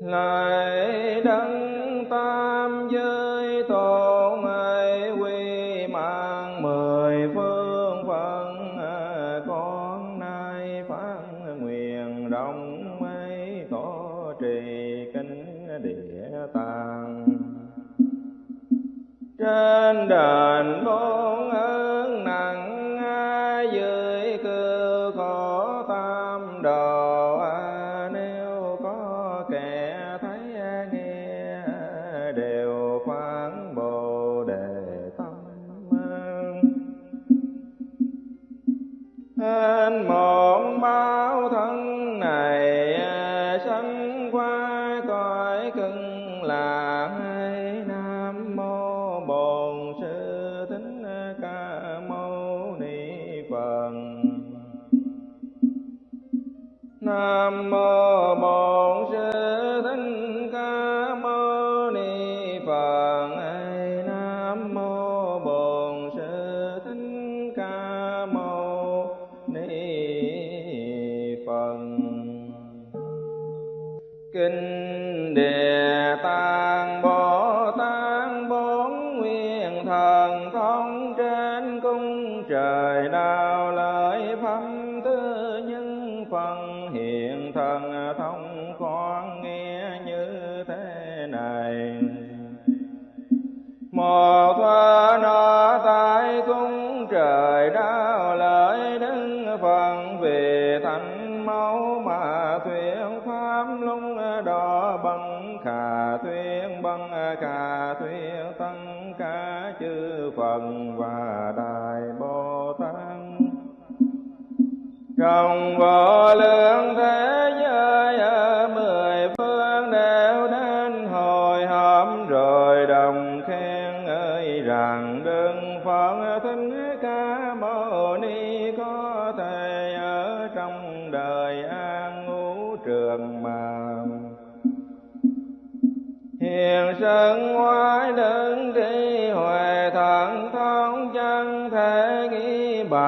lại đấng tam giới tôn ấy quy mạng mười phương phận à, con nay phát nguyện rộng mấy có trì kinh địa tạng. Trên đền bốn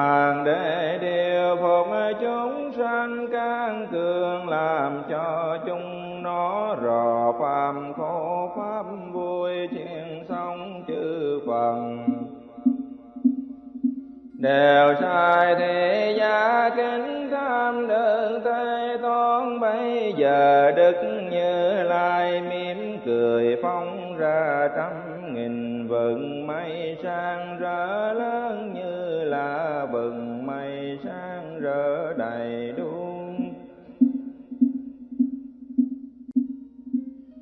hàng để điều phục chúng sanh, can cường làm cho chúng nó rò phàm, khổ pháp vui chuyện sống chư phần đều sai thì gia kính tham đơn thế toán, bây giờ đức như lai mỉm cười phong ra trăm nghìn vầng mây sang rỡ lớn như là vừng mây sáng rỡ đầy đuông.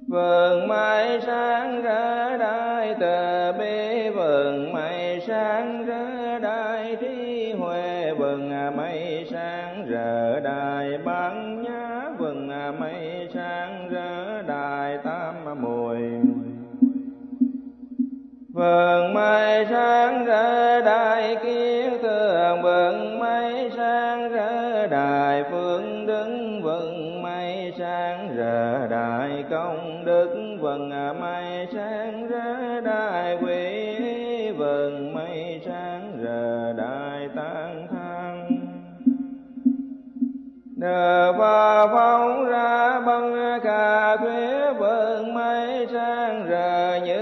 Vườn mây sáng rỡ đại từ bi vườn mây sáng rỡ đại trí huệ vườn mây sáng rỡ đại bán nhã vườn mây Vâng, vườn mây sáng rỡ đại kiến thường vườn vâng, mây sáng rỡ đại phương đứng vâng, vườn mây sáng rỡ đại công đức à, vườn mây sáng rỡ đại quỷ vườn mây sáng rỡ đại tăng thăng Đờ và phóng ra băng cà thuế vườn mây sáng ra như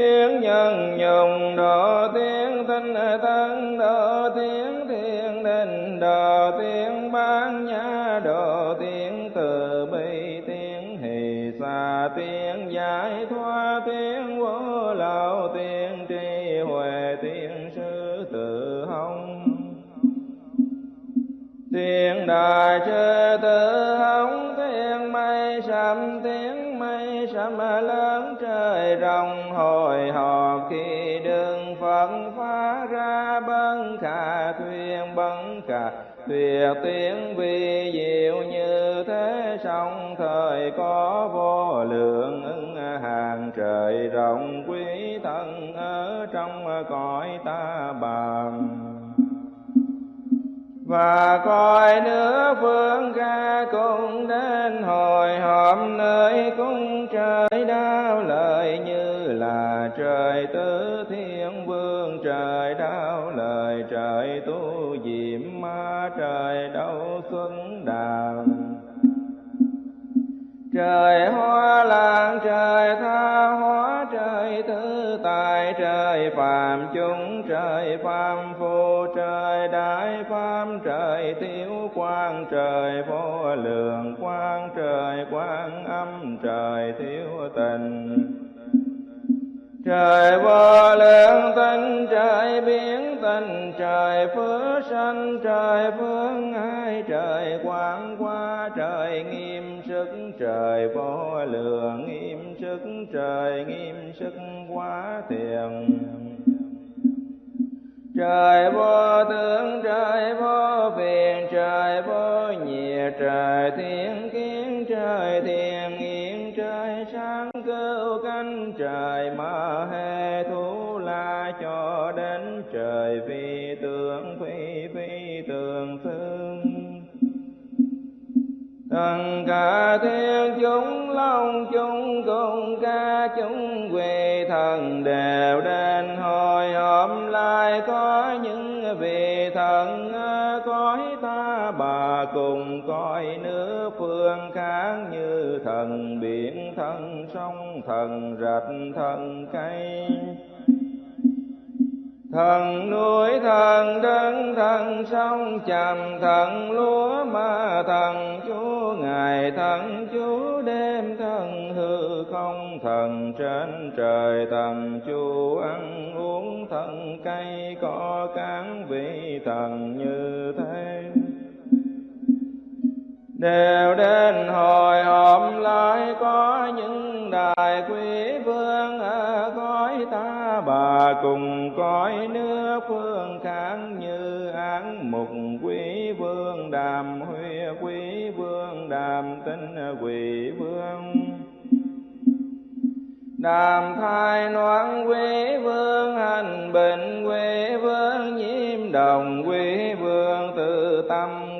tiếng nhân nhồng độ tiếng tinh, tân độ tiếng thiên đình độ tiếng bán nhã độ tiếng từ bi, tiếng hỷ xa tiếng giải thoát tiếng vô lậu, tiếng tri huệ, tiếng sư tự hồng. Tiếng đại sư tự hồng, tiếng mây sầm, tiếng mây sầm lớn trời rồng hồi hộp khi đương phật phá ra bấn khả thuyền bấn khả tuyệt tiếng vi diệu như thế, song thời có vô lượng ứng hàng. Trời rộng quý thân ở trong cõi ta bằng. Và coi nữa phương ca cũng đến hồi họp nơi cung trời đau lời như là trời tứ thiên vương, trời đau lời, trời tu diệm ma, trời đau xuân đàm trời hoa lan, trời tha hóa, trời thứ tài, trời phàm chúng trời phàm phu trời đại phàm, trời thiếu quan trời vô lượng quan trời quan âm, trời thiếu tình. Trời vô lượng tinh trời biến tình trời phước sanh, trời phương ai trời quang qua, trời nghiêm sức, trời vô lượng nghiêm sức, trời nghiêm sức quá thiền. Trời vô tướng, trời vô phiền, trời vô nhiệt, trời thiên kiến, trời thiền lưu cánh trời ma hê thú la cho đến trời vi. Thần cả thiên chúng, long chúng cùng ca chúng, quỳ thần đều đến hồi hôm lại. Có những vị thần, cõi ta bà cùng coi nước phương khác như thần biển, thần sông, thần rạch, thần cây thần núi, thần đất thần sông chàm thần lúa ma thần chúa ngày thần chúa đêm, thần hư không, thần trên trời, thần chúa ăn uống, thần cây có cán vị, thần như thế đều đến hồi hộp lại có những đại quý vương ở cõi ta. Bà cùng cõi nước phương kháng như án mục quý vương, đàm huy quý vương, đàm tinh quỷ vương. Đàm thai noan quý vương, hành bình quý vương, nhiễm đồng quý vương tự tâm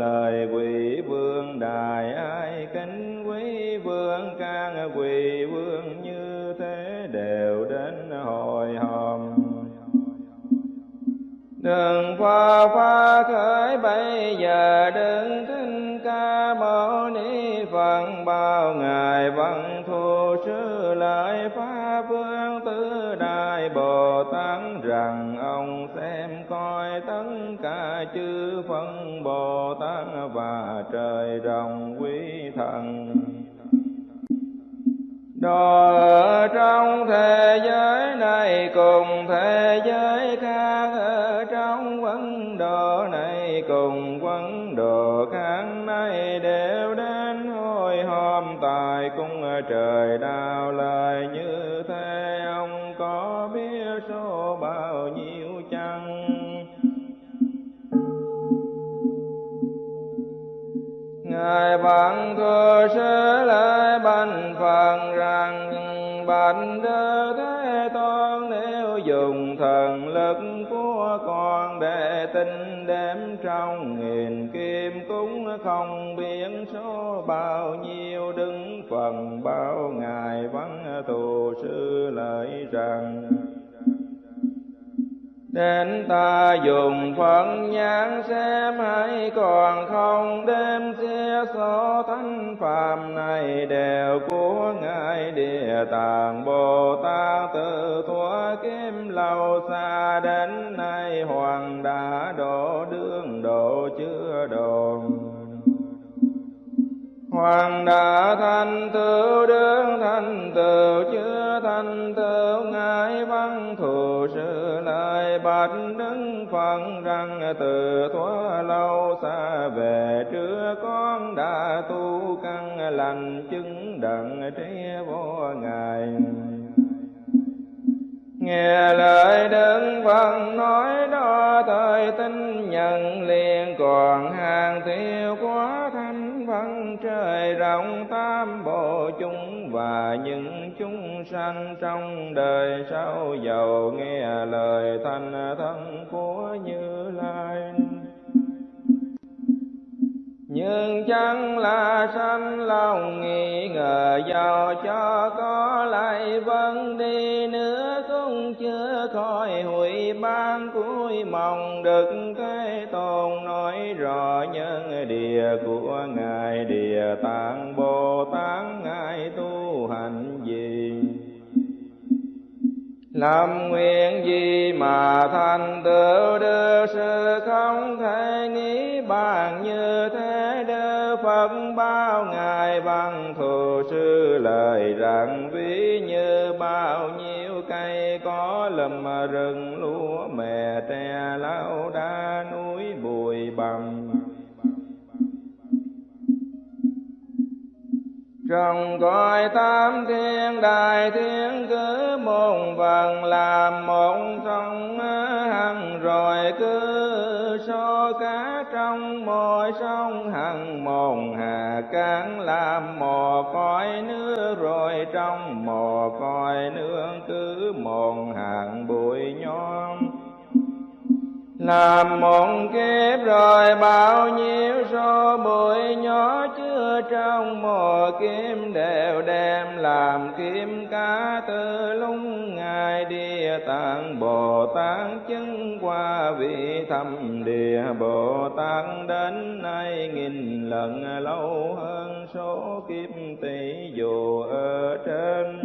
lời quý vương đài ai kính. Quý vương can quý vương như thế đều đến hồi hòm. Đừng pha pha khởi, bây giờ đừng kinh ca mâu ni phật bao trời rồng quý thần. Đó ở trong thế giới trần. Đến ta dùng phận nhãn xem hay còn không, đêm xe số thánh phàm này đều của Ngài Địa Tạng Bồ Tát từ thuở kim lâu xa đến nay, Hoàng đã độ Hoàng đã thành tựu đương thành tựu chưa thành tựu ngài văn thù sư lại. Bạch đứng phật rằng từ thuở lâu xa về trước, con đã tu căn lành chứng đặng trí vô ngài. Nghe lời đức phật nói đó, thời tin nhận liền còn hai trong tam bộ chúng và những chúng sanh trong đời sau giàu nghe lời thanh thân của như lai. Nhưng chẳng là sanh lòng nghi ngờ giàu cho có lại vẫn đi nữa cũng chưa khỏi hủy ban cuối mong đức thế tôn nói rõ nhân địa của ngài, địa tạng bồ tát ngài tu hành gì làm nguyện gì mà thành tựu được? Sự không thể nghĩ bàn như thế. Đức Phật bao ngài bằng thù sư lời rằng, ví như bao nhiêu cây có lùm rừng, lúa mè tre lau đá, núi bụi bằng trong cõi tam thiên đại thiên cứ một vần làm một trong hằng, rồi cứ so cá trong mỗi sông hằng. Một hà cán làm một cõi nước, rồi trong một cõi nước cứ một hàng bụi nhon làm một kiếp rồi bao nhiêu số bụi nhỏ chứa trong mùa kim đều đem làm kim cá từ lúc ngài địa tạng bồ tát chứng qua vị thâm địa bồ tát đến nay nghìn lần lâu hơn số kiếp tỷ dù ở trên.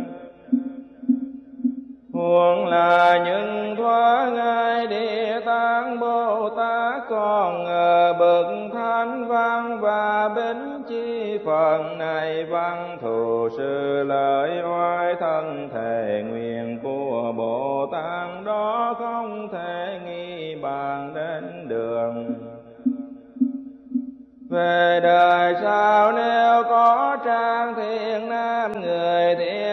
Huống là những thoa ngài địa tạng Bồ Tát còn ở bậc thánh văn và bính chi phần này văn thù sư lợi oai thân thể nguyện của Bồ Tát đó không thể nghi bàn đến đường. Về đời sau nếu có trang thiện nam người thiện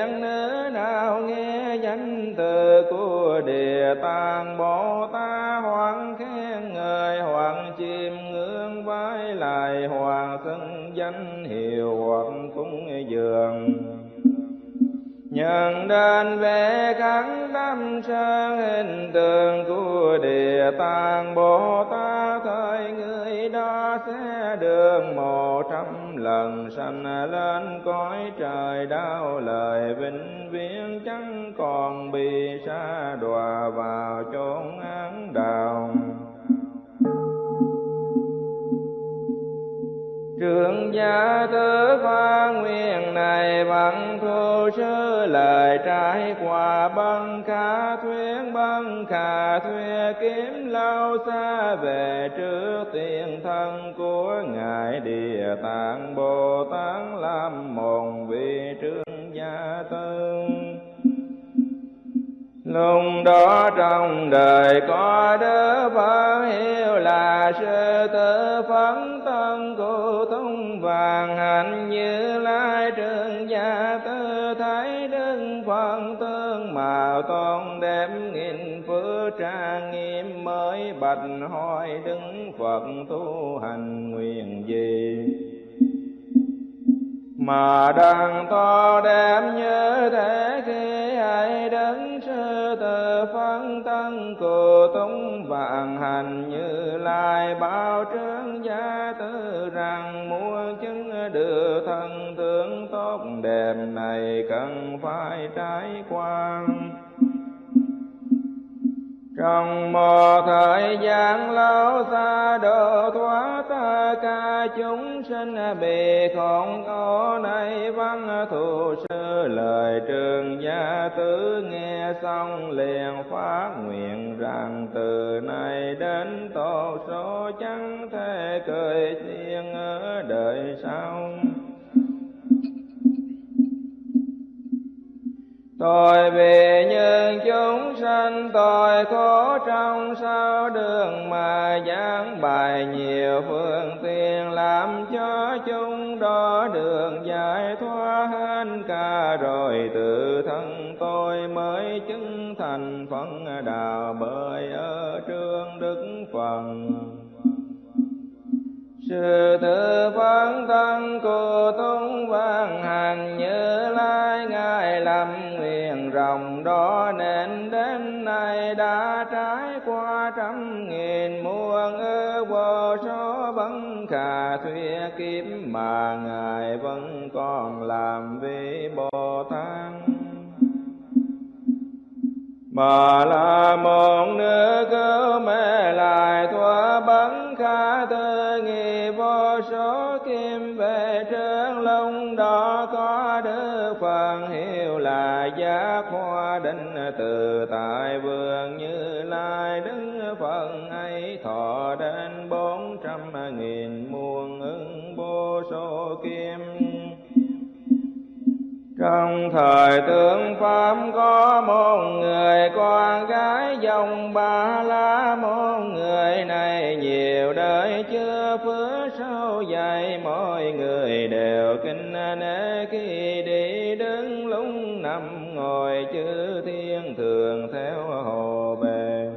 địa tạng bồ tát hoàng khen người hoàng chim ngưỡng vái lại hoàng xưng danh hiệu hoàng cúng dường. Nhận đến về khắc tâm sơn hình tượng của địa tạng bồ tát thời đó sẽ đường một trăm lần, sanh lên cõi trời đau lời, vĩnh viễn chẳng còn bị xa đọa vào chốn án đào. Thượng gia tứ pha nguyện này bằng thu sư lời trái quả băng khả thuyết băng khả thuyết kiếm lâu xa về trước tiền thân của ngài địa tạng bồ tát làm mồn vị trương gia tư. Lúc đó trong đời có đứa Phật hiệu là sư tử phấn thân cụ tung vàng hạnh như lai trường gia tư thấy đức phật tương màu tôn đem nghìn phước trang nghiêm mới bạch hỏi đứng phật tu hành nguyện gì? Mà đang to đem như thế khi ai đến sư từ phân tân cù túng vạn hành như lai bao trướng gia tư rằng muốn chứng được thân tướng tốt đẹp này cần phải trải qua trong một thời gian lâu xa độ thoát ta ca chúng sinh, bị khốn khổ này văn thù sư. Lời trường gia tứ nghe xong, liền phát nguyện rằng, từ nay đến tổ số, chẳng thể cười thiên ở đời sau. Tôi vì những chúng sanh, tôi khổ trong sao đường mà giảng bài nhiều phương tiện, làm cho chúng đó đường giải thoát hết cả. Rồi tự thân tôi mới chứng thành phận đạo, bởi ở trương đức phần sự tự phấn thân cô tung văn hành như lai, ngài làm rồng rộng đó nên đến nay đã trải qua trăm nghìn muôn ư vô số vấn khả thuyết kiếm mà ngài vẫn còn làm vị bồ tát mà là một nữ cứu mê lại thua bắn khả tư nghi vô số kim về trơn lông đó có đức phần hiện là giác hoa định từ tại vườn như lai đứng phật ấy, thọ đến bốn trăm nghìn muôn ứng vô số kim. Trong thời tướng Pháp có một người con gái dòng ba la một người này nhiều đời chưa phước sâu dày mọi người đều kinh nể khi đi lúc ngồi chư thiên thường theo hồ bề.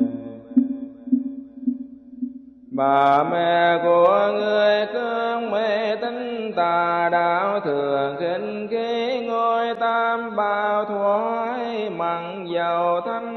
Bà mẹ của người cơn mê tín tà đạo thường khinh khí ngôi tam bao thoái mặn dầu thanh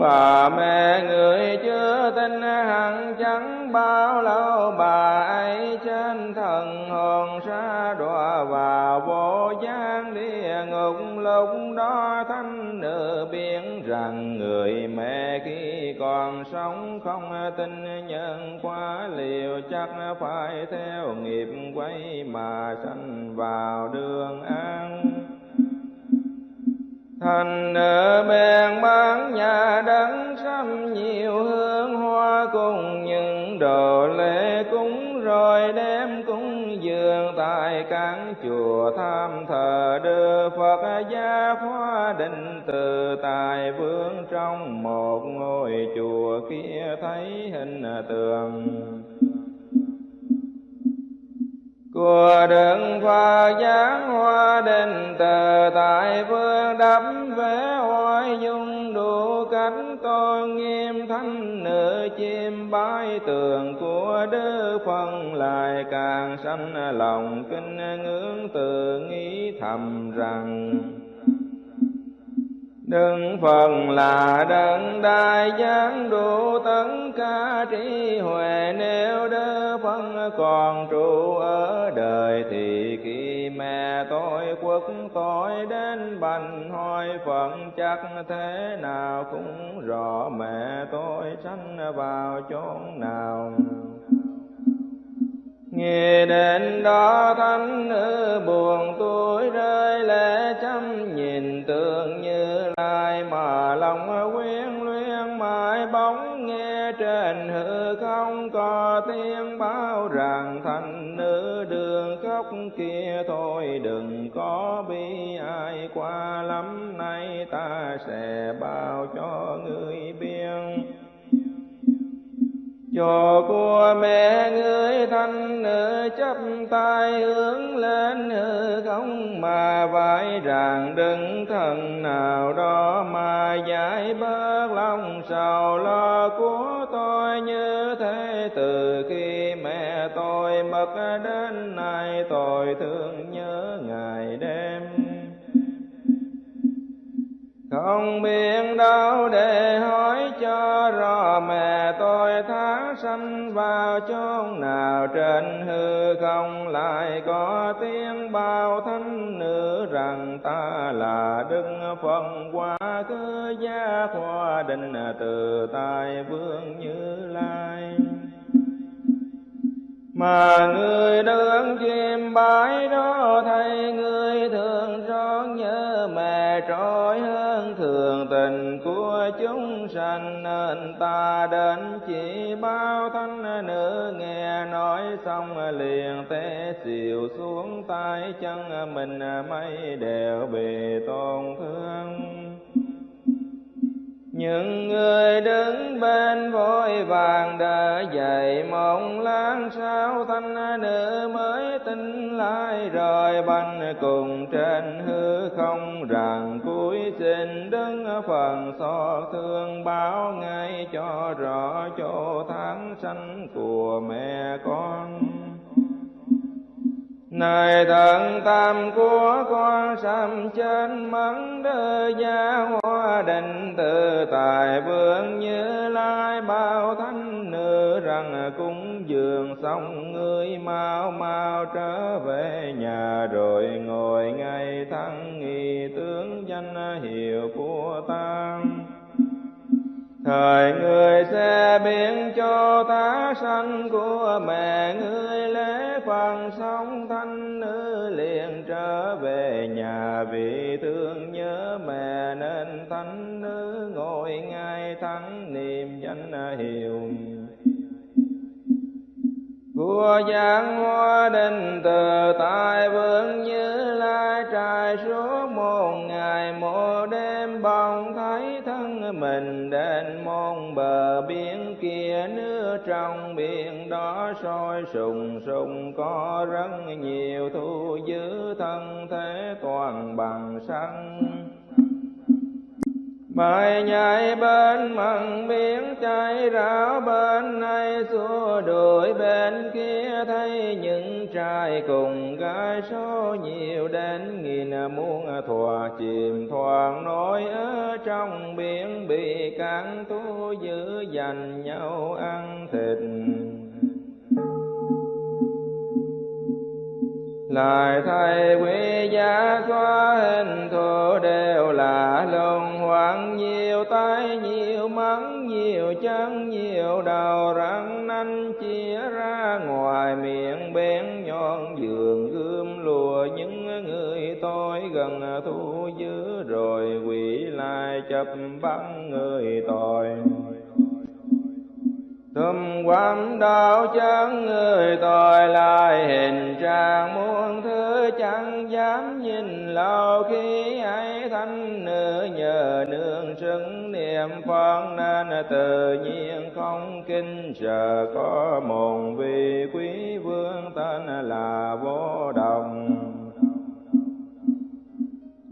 bà mẹ người chưa tin hẳn chẳng bao lâu, bà ấy trên thần hồn xa đọa vào vô gian địa ngục. Lúc đó thanh nữ biết rằng người mẹ khi còn sống không tin nhân quá liều, chắc phải theo nghiệp quay mà sanh vào đường an thành nữ bèn bán nhà đắng trăm nhiều hương hoa cùng những đồ lễ cúng, rồi đem cúng dường tại các chùa tham thờ đưa Phật gia hoa định từ tài vương trong một ngôi chùa kia thấy hình tượng. Của đường pha giáng hoa đình từ tại vương đắp vẽ hoài dung, đủ cánh con nghiêm thanh nữ chim bái tường của đức phân, lại càng sanh lòng kinh ngưỡng từ nghĩ thầm rằng Đừng phần là đấng đại giáng, đủ tấn ca trí huệ. Nếu đỡ phân còn trụ ở đời thì kia mẹ tôi quốc tôi đến bành hoài phận chắc thế nào cũng rõ. Mẹ tôi sanh vào chốn nào. Nghe đến đó thánh nữ buồn tuổi rơi lệ chăm nhìn tượng như lai mà lòng quyến luyến mãi bóng nghe trên hư không có tiếng báo rằng thành nữ đường khóc kia thôi, đừng có bi ai qua, lắm nay ta sẽ bao cho người biên cho của mẹ người thanh nữ chấp tay hướng lên hư không mà vai rằng đừng thần nào đó mà giải bớt lòng sầu lo của tôi như thế. Từ khi mẹ tôi mất đến nay, tôi thương nhớ ngày đêm không biết đâu để hỏi cho rõ mẹ tôi tháng sanh vào chốn nào trên hư không lại có tiếng bao thánh nữ rằng ta là đức phật. Quá cứ gia khoa định từ tài vương như lai. Mà người đứng chim bái đó thấy sanh nên ta đến chỉ bao thanh nữ, nghe nói xong liền té xìu xuống tay chân, mình mây đều bị tổn thương. Những người đứng bên vội vàng đỡ dậy, mộng lan sao thanh nữ mới tin lại, rồi banh cùng trên hư không rằng cuối xin đứng phần xót thương báo ngay cho rõ chỗ tháng sanh của mẹ con này thần tam của con sầm trên mắng đơ gia hoa định từ tài vương như lai bao thánh nữ rằng cúng dường xong ngươi mau mau trở về nhà rồi ngồi ngay thăng nghi tướng danh hiệu của tăng thời người sẽ biến cho ta sanh của mẹ ngươi lễ phần sống thanh nữ liền trở về nhà. Vì thương nhớ mẹ nên thánh nữ ngồi ngay thắng niệm danh hiệu của giang hoa đình từ tại vương như lai trai suốt một ngày một đêm bồng thấy thân mình đến môn bờ biển kia nước trong biển đó sôi sùng sùng, có rất nhiều thu giữ thân thế toàn bằng xăng. Bài nhảy bên mặn biển cháy ráo bên này xua đuổi bên kia, thấy những trai cùng gái số nhiều đến nghìn muôn thòa chìm thoảng nổi ở trong biển, bị cạn thu giữ dành nhau ăn thịt. Lại thầy quý giá có hình thù đều là luân hoảng. Nhiều tay, nhiều mắng, nhiều chân, nhiều đầu răng nanh chia ra. Ngoài miệng bén nhọn giường gươm lùa những người tôi gần thu giữ. Rồi quỷ lại chập băng người tội. Thum quam đạo chẳng người tội lại hình trạng muôn thứ chẳng dám nhìn lâu. Khi ấy thanh nữ nhờ nương xứng niệm phật nên tự nhiên không kinh, sợ có một vị quý vương tên là vô đồng.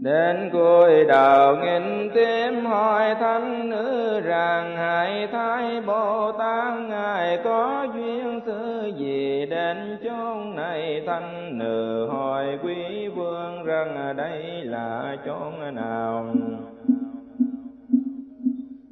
Đến cuối đầu nghìn tim hỏi thánh nữ rằng, Hải thái Bồ Tát Ngài có duyên thứ gì? Đến chốn này thánh nữ hỏi quý vương rằng đây là chốn nào?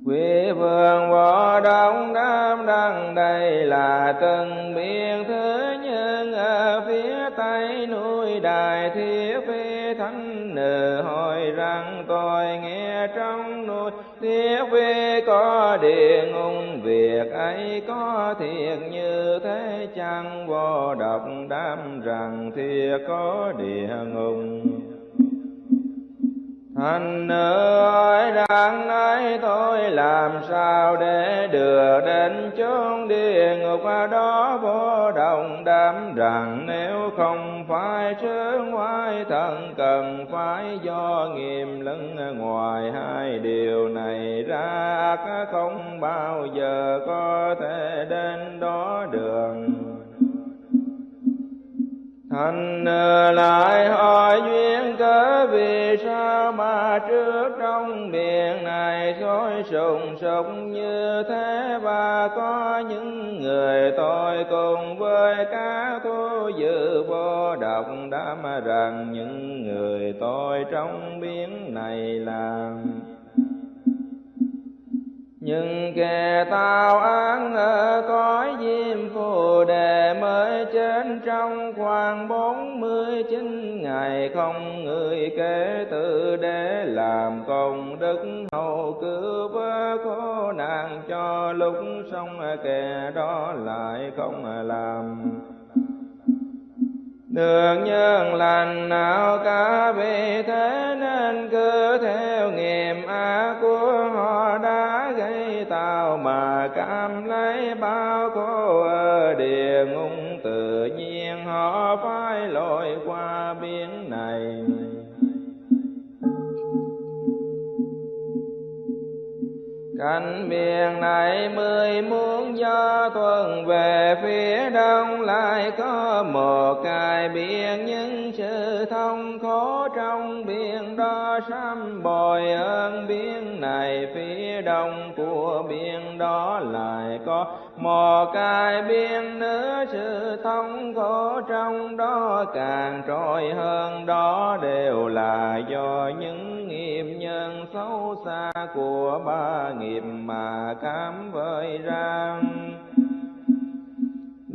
Quý vương võ đông đam đăng đây là từng biên thứ nhân ở phía tây núi Đại Thiết Phi Thánh Nữ hỏi rằng tôi nghe trong núi Thiết Phi có địa ngục, việc ấy có thiệt như thế chăng? Vô độc đam rằng thiệt có địa ngục. Thành nữ ơi đang nói tôi làm sao để đưa đến chốn địa ngục đó vô đồng đám rằng nếu không phải trước ngoài thần cần phải do nghiêm lưng ngoài hai điều này ra không bao giờ có thể đến đó đường Thành ờ, lại hỏi duyên cớ vì sao mà trước trong biển này sôi sùng sục như thế? Và có những người tôi cùng với cá thu dự vô độc đã mà rằng những người tôi trong biển này làm nhưng kẻ tao án ở cõi diêm phù đề mới chết trong khoảng bốn mươi chín ngày, không người kể từ để làm công đức hầu cứu vớ khổ nạn cho lúc xong kẻ đó lại không làm. Được nhân lành nào cả vì thế nên cứ theo nghiệp ác của họ đã bao mà cảm lấy bao khổ ở địa ngục? Tự nhiên họ phải lội qua biển này. Cánh biển này mười muốn gió tuần về phía đông, lại có một cái biển những sự thông khổ trong biển sám bồi ơn biển này, phía đông của biển đó lại có một cái biển nữa sự thông khổ trong đó càng trôi hơn, đó đều là do những nghiệp nhân xấu xa của ba nghiệp mà cám vơi rằng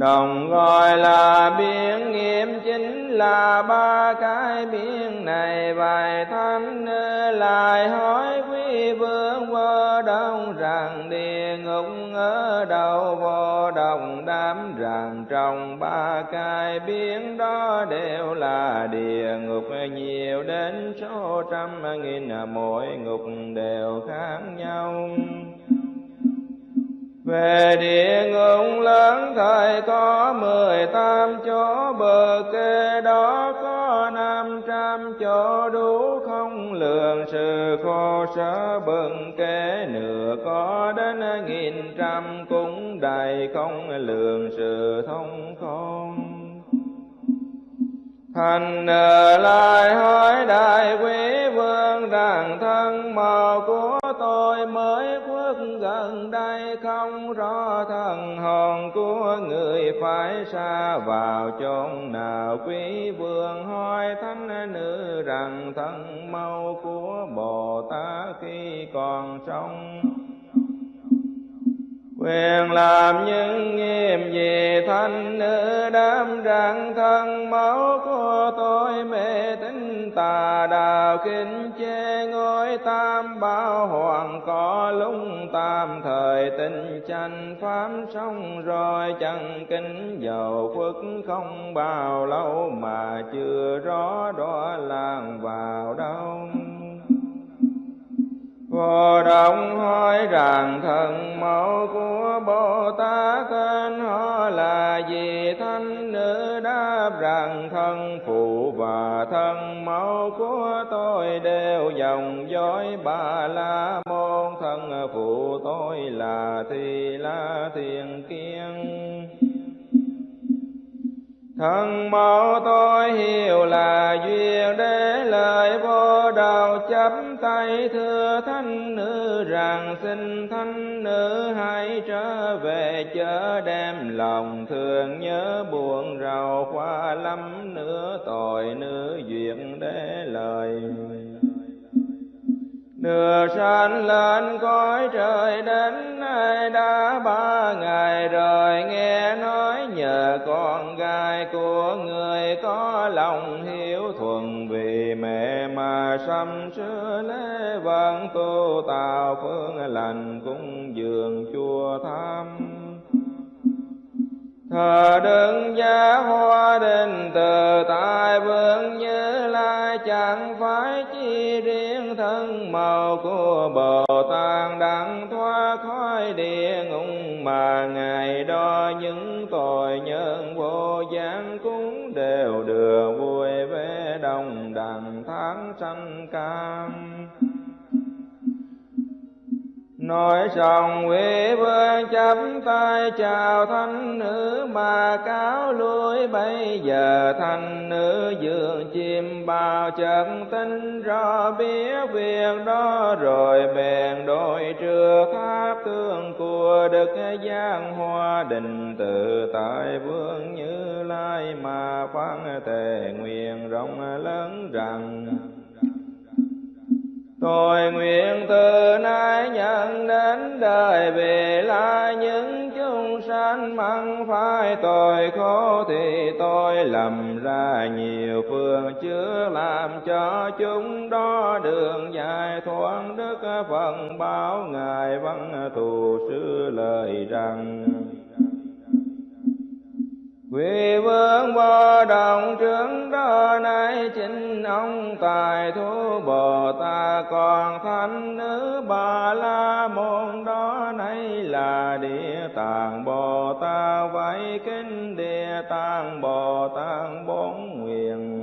đồng gọi là biển, nghiệm chính là ba cái biển này. Vài thánh lại hỏi quý vương vô đông rằng, địa ngục ở đâu? Vô đồng đám rằng, trong ba cái biển đó đều là địa ngục. Nhiều đến số trăm nghìn, mỗi ngục đều khác nhau về địa ngục lớn thời có mười tám chỗ, bờ kê đó có năm trăm chỗ, đủ không lường sự khổ sở. Bừng kế nửa có đến nghìn trăm, cũng đầy không lường sự thông không Thành lại hỏi đại quý vương rằng thân, màu của tôi mới khuất gần đây. Không rõ thần hồn của người phải xa vào chốn nào. Quý vương hỏi thánh nữ rằng thân màu của Bồ Tát khi còn sống quyền làm những nghiêm gì thanh nữ đám rằng thân, máu của tôi mê tín, tà đạo kinh chê ngôi tam bảo hoàng, có lung tam thời tình tranh pháp xong rồi chẳng kính dầu phước không bao lâu, mà chưa rõ đó làng vào đâu. Vô động hỏi rằng thần mẫu của Bồ Tát tên họ là gì thanh nữ đáp rằng thân phụ và thân mẫu của tôi đều dòng dõi ba la môn thân phụ tôi là thi la thiền kiên. Thân mẫu tôi hiểu là duyên để lời vô đầu chấp tay thưa thánh nữ rằng xin thánh nữ hãy trở về chớ đem lòng thương nhớ buồn rầu. Qua lắm nữa tội nữ duyên để lời Đưa sanh lên cõi trời đến nay đã ba ngày rồi. Nghe nói nhờ con gái của người có lòng hiếu thuần, vì mẹ mà sâm sửa lễ vẫn tu tạo phương lành cung dường chùa tham thờ đứng giá hoa đình từ tại vương như lai chẳng phải chi riêng thân màu của bồ tát đặng thoát khỏi địa ngục mà ngày đó những tội nhân vô gián cũng đều được vui vẻ đồng đẳng tháng sanh cam. Nói xong quý vương chấm tay chào thanh nữ, mà cáo lui bây giờ thanh nữ dường chim bao chân tinh rõ biết việc đó rồi bèn đội trưa tháp tương của đức giang hoa đình tự tại vương như lai mà phán tề nguyện rộng lớn rằng Tôi nguyện từ nay nhận đến đời về là những chúng sanh măng phải tội khổ thì tôi lầm ra, nhiều phương chưa làm cho chúng đó đường dài thoáng. Đức phần báo ngài văn thù sư lời rằng quy vương vô đồng trưởng đó nay chính ông tài thú Bồ Tát. Còn thánh nữ Bà La môn đó nay là địa tạng Bồ Tát. Vậy kinh địa tạng Bồ Tát bốn nguyện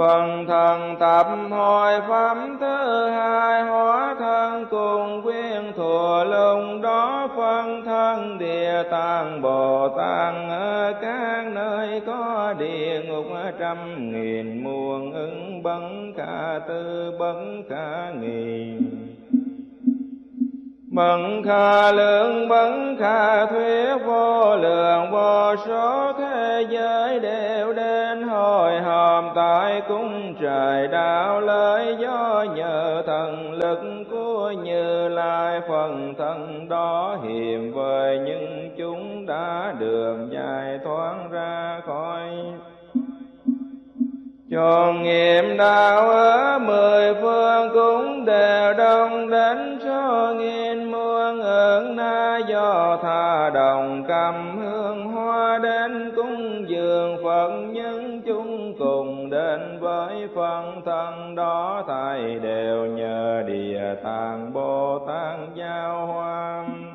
Phần thần tập hồi pháp thứ hai, hóa thân cùng quyên thừa lùng đó phân thân địa tạng Bồ Tát ở các nơi có địa ngục, trăm nghìn muôn ứng, bấn cả tư, bấn cả nghìn bận khả lượng bận khả thuyết vô lượng, vô số thế giới đều đến hồi hòm. Tại cung trời đạo lợi do nhờ thần lực của như lai, phần thân đó hiểm với những chúng đã đường dài thoáng ra khỏi cho nghiệm đạo ở mười phương cũng đều đông đến cho nghìn muôn. Ơn na do tha đồng cầm hương hoa đến cung dường Phật. Nhân chúng cùng đến với phân thân đó thầy đều nhờ địa tạng Bồ Tát giao hoan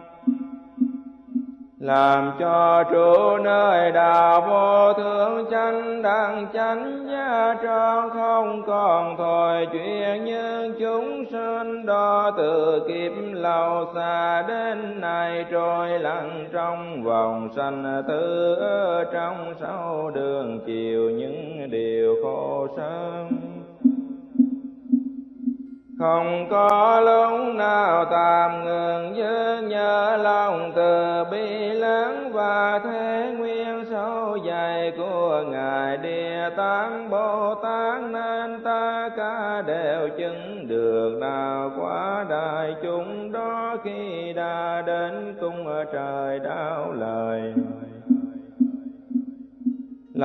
làm cho trụ nơi đạo vô thượng chánh đẳng chánh gia tròn không còn thôi chuyện như chúng sinh. Đo từ kiếp lâu xa đến nay trôi lặng trong vòng sanh tử. Trong sáu đường chiều những điều khổ sớm không có lúc nào tạm ngừng nhớ nhớ lòng từ bi lớn và thế nguyên sâu dày của ngài địa tạng bồ tát nên ta cả đều chứng được đạo quá đại chúng đó khi đã đến cung ở trời đạo lời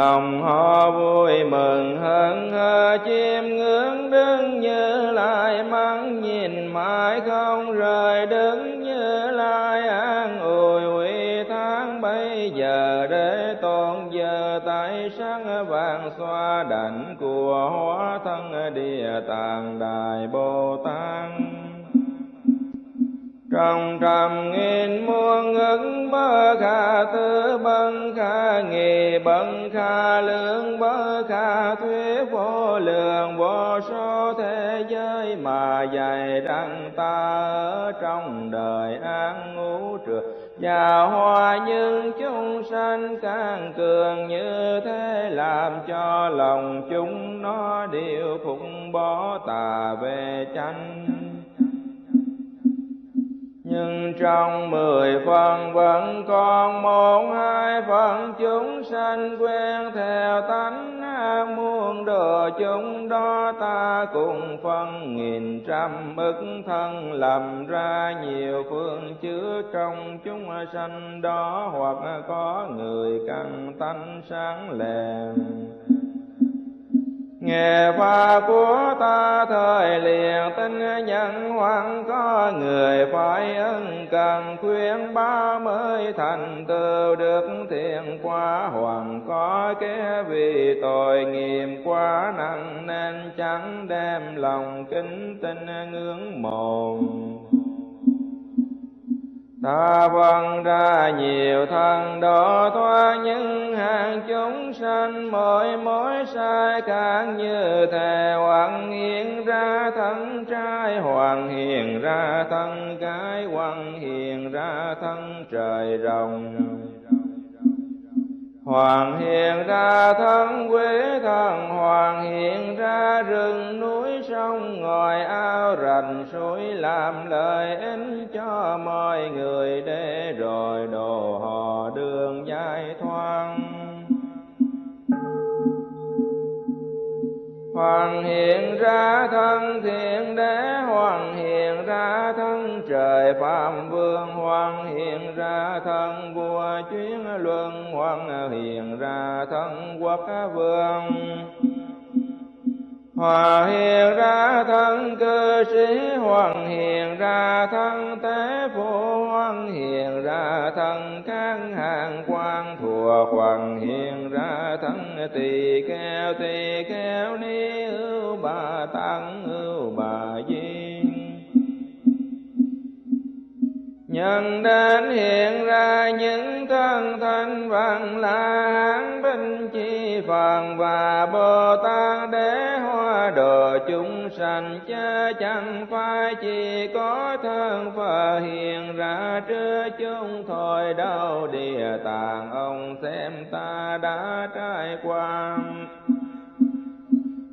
lòng họ vui mừng hơn hơ chiêm ngưỡng đứng như lại mắng, nhìn mãi không rời đứng như lại an ủi. Uy tháng bây giờ để tôn giờ tại sáng vàng xoa đảnh của hóa thân địa tạng đại bồ tát trong trăm nghìn muôn ức, bơ kha tư bân kha nghề bân kha lượng bơ kha thuyết vô lượng, vô số thế giới mà dạy rằng ta ở trong đời an ngũ trượt. Và hoa nhưng chúng sanh càng cường như thế, làm cho lòng chúng nó đều phụng bỏ tà về chánh nhưng trong mười phần vẫn còn một hai phần chúng sanh quen theo tánh ác muôn đồ chúng đó ta cùng phân nghìn trăm ức thân làm ra nhiều phương chứa trong chúng sanh đó hoặc có người căn tánh sáng lèm nghe pháp của ta thời liền tinh nhân hoàng có người phải ân cần khuyên ba mới thành tựu được thiện quá hoàng có kẻ vì tội nghiệp quá nặng nên chẳng đem lòng kính tinh ngưỡng mộ Ta văn ra nhiều thân độ thoát những hàng chúng sanh mỗi mối sai càng như thề hoàng hiện ra, thân trai hoàng hiện ra, thân gái hoàng hiện ra, thân trời rồng. Hoàng hiện ra thân quế thần Hoàng hiện ra rừng núi sông ngòi ao rành suối làm lời ích cho mọi người để rồi đồ họ đường giải thoáng Hoàng hiện ra thân thiện đế, Hoàng hiện ra thân trời Pháp Vương, Hoàng hiện ra thân vua chuyến luân, Hoàng hiện ra thân quốc vương. Hòa hiện ra thân cư sĩ, Hoàng hiện ra thân tế phụ, Hoàng hiện ra thân các hàng quan thuộc, Hoàng hiện ra thân tỳ kheo, tỳ kheo ni ưu bà tăng ưu bà di nhân đến hiện ra những thân thanh văn là hán binh chi phần và bồ tát đế hoa đồ chúng sanh cha chẳng phải chỉ có thân phật hiện ra trước chúng thôi. Đâu địa tạng ông xem ta đã trải qua.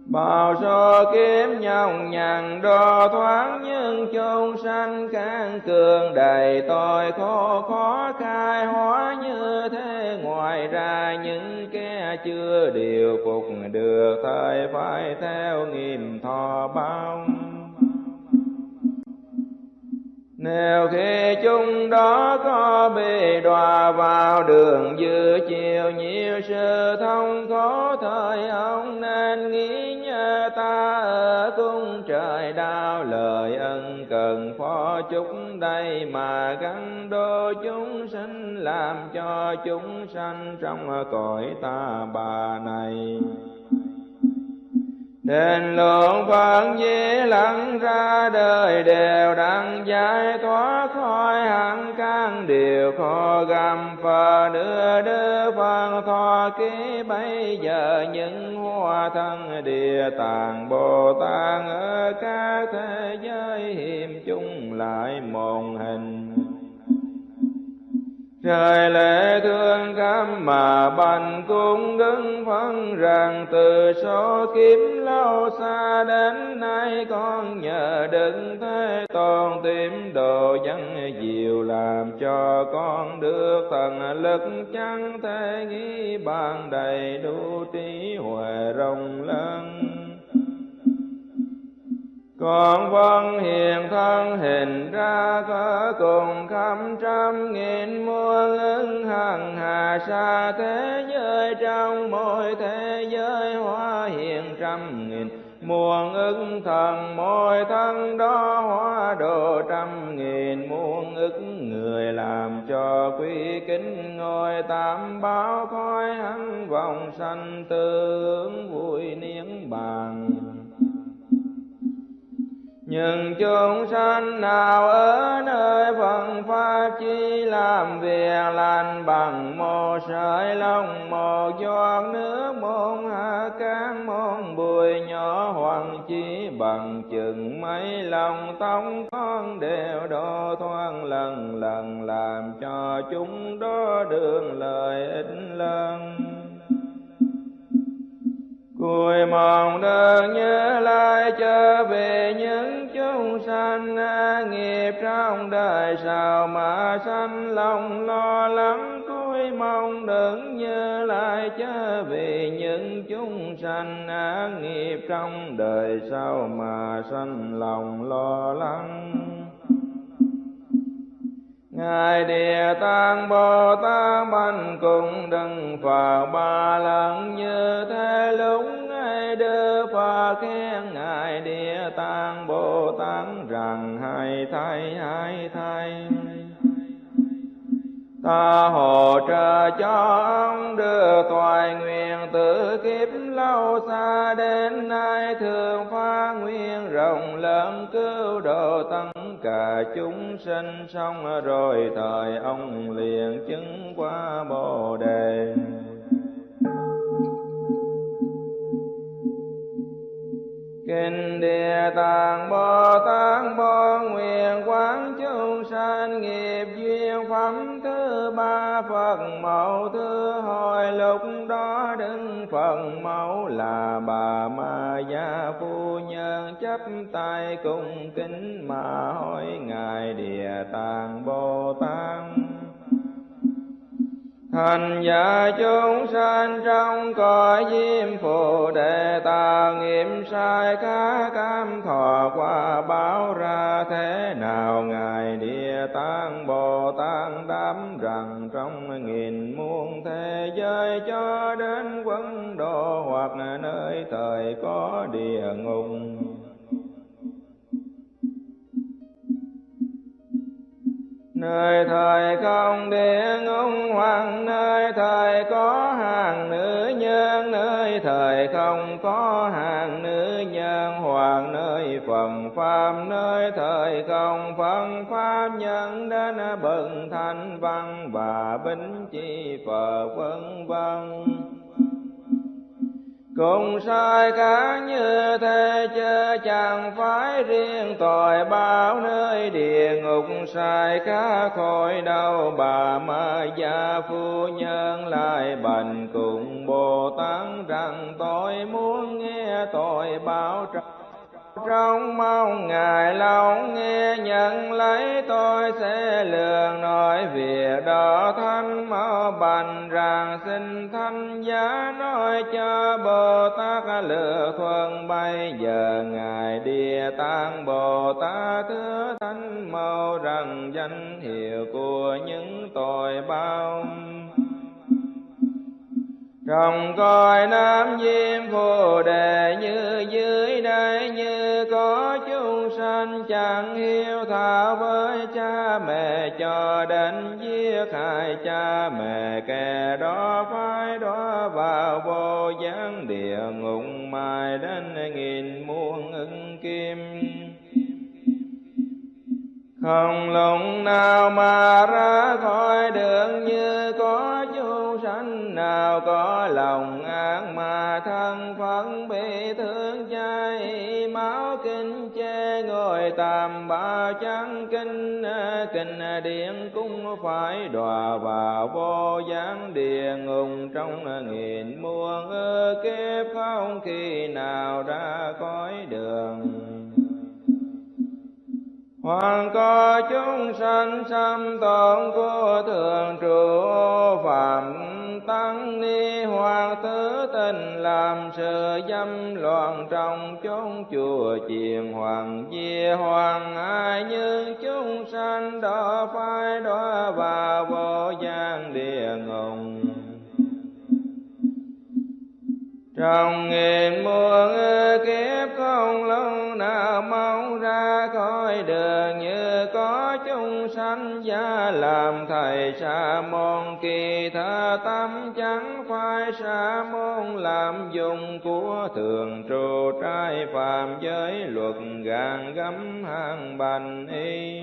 Bao so kiếm nhau nhằn, đo thoáng nhưng chôn sanh can cường. Đầy tội khổ khó khai hóa như thế, ngoài ra những kẻ chưa điều phục được thời phải theo nghiêm thọ bao nếu khi chúng đó có bị đọa vào đường dư chiều, nhiều sự thông khổ thời ông nên nghĩ nhớ ta ở cung trời đau, lời ân cần phó chúng đây mà gắn đô chúng sinh, làm cho chúng sanh trong cõi ta bà này. Đền lượng Phật di lặng ra đời đều đặng giải thoát khỏi hẳn căn điều khó gầm và đưa đưa Phật thọ ký, bây giờ những hoa thân địa tạng Bồ Tát ở các thế giới hiểm chung lại một hình. Trời lễ thương cam mà bành cung đứng phân rằng, từ số kiếm lâu xa đến nay con nhờ đừng thế tôn tìm đồ dân diệu làm cho con được thần lực chẳng thể nghĩ bàn đầy đủ trí huệ rộng lớn còn vân hiền thân hình ra có cùng khắp trăm nghìn muôn ứng hằng hà xa thế giới. Trong mỗi thế giới hóa hiện trăm nghìn, muôn ức thần mỗi thân đó hóa độ trăm nghìn. Muôn ức người làm cho quý kính ngồi tam báo khói hắn vòng sanh tương vui niễn bằng nhưng chúng sanh nào ở nơi phần pháp chi làm việc lành bằng một sợi lông, một giọt nước, một hạt cát, một bụi nhỏ hoàng chỉ bằng chừng mấy lòng tông con đều đo thoáng lần lần, làm cho chúng đó được lợi ích lớn. Người mong đơn nhớ lại trở về những chúng sanh nghiệp trong đời sao mà sanh lòng lo lắng, cúi mong đừng nhớ lại trở về những chúng sanh nghiệp trong đời sao mà sanh lòng lo lắng. Ngài Địa Tạng Bồ Tát banh cùng đừng phật ba lần như thế lúc ấy đưa Phật khen Ngài Địa Tạng Bồ Tát rằng, hai thay hai thay ta hộ trợ cho ông đưa toại nguyện tự kiếp lâu xa. Đến nay thường phá nguyên rộng lớn cứu độ tất cả chúng sinh. Xong rồi thời ông liền chứng qua bồ đề. Kinh Địa Tạng, Bồ Tát, Bồ Nguyện Quán Chúng Sanh, Nghiệp Duyên, Phẩm Thứ Ba Phật, Mẫu Thứ Hồi Lúc đó đứng Phật, Mẫu là bà Ma Gia Phu Nhân, chấp tay cung kính mà hỏi Ngài Địa Tạng, Bồ Tát. Thành giả chúng sanh trong cõi diêm phù đề ta nghiệm sai cá cam thọ qua báo ra thế nào? Ngài Địa Tạng Bồ Tát đám rằng trong nghìn muôn thế giới cho đến quân độ hoặc nơi thời có địa ngục nơi thời không địa ngục hoàng, nơi thời có hàng nữ nhân, nơi thời không có hàng nữ nhân hoàng, nơi phẩm pháp nơi thời không phân pháp nhân đến bậc thanh văn và bính chi phật vân vân cùng sai khác như thế chứ chẳng phải riêng tội bao nơi địa ngục. Sai khác khỏi đâu, bà ma gia phu nhân lại bành cùng bồ tát rằng, tôi muốn nghe tội báo trọng trong mong ngài lòng nghe nhận lấy tôi sẽ lường nói việc đó thanh mau bành rằng xin thanh giá nói cho bồ tát lựa thuần bây giờ ngài địa tạng bồ tát thưa thanh mau rằng danh hiệu của những tội bao trong coi nam diêm phù đề như dưới đây như có chúng sanh chẳng hiếu thảo với cha mẹ cho đến giết hại cha mẹ, kẻ đó phải đó vào vô gián địa ngục mai đến nghìn muôn ưng kim. Không lòng nào mà ra khỏi đường như có chúng sanh nào có lòng ác mà thân phận bị thương chay, máu kinh che ngồi tạm ba trắng kinh kinh điện cũng phải đọa vào vô gián địa ngục trong nghìn muôn ơ kiếp không khi nào ra khỏi đường. Hoàng có chúng sanh xâm tổn của thường trụ, phạm tăng ni hoặc thứ tình làm sự dâm loạn trong chốn chùa chiền hoàng di hoàng. Ai như chúng sanh đó phải đó và vô gian địa ngục. Trong nghìn muôn kiếp không lâu nào mong ra khỏi đường như có chúng sanh gia làm thầy sa môn. Kỳ tha tâm chẳng phải sa môn, làm dùng của thường trụ trai phạm giới luật gàn gấm hàng bành y.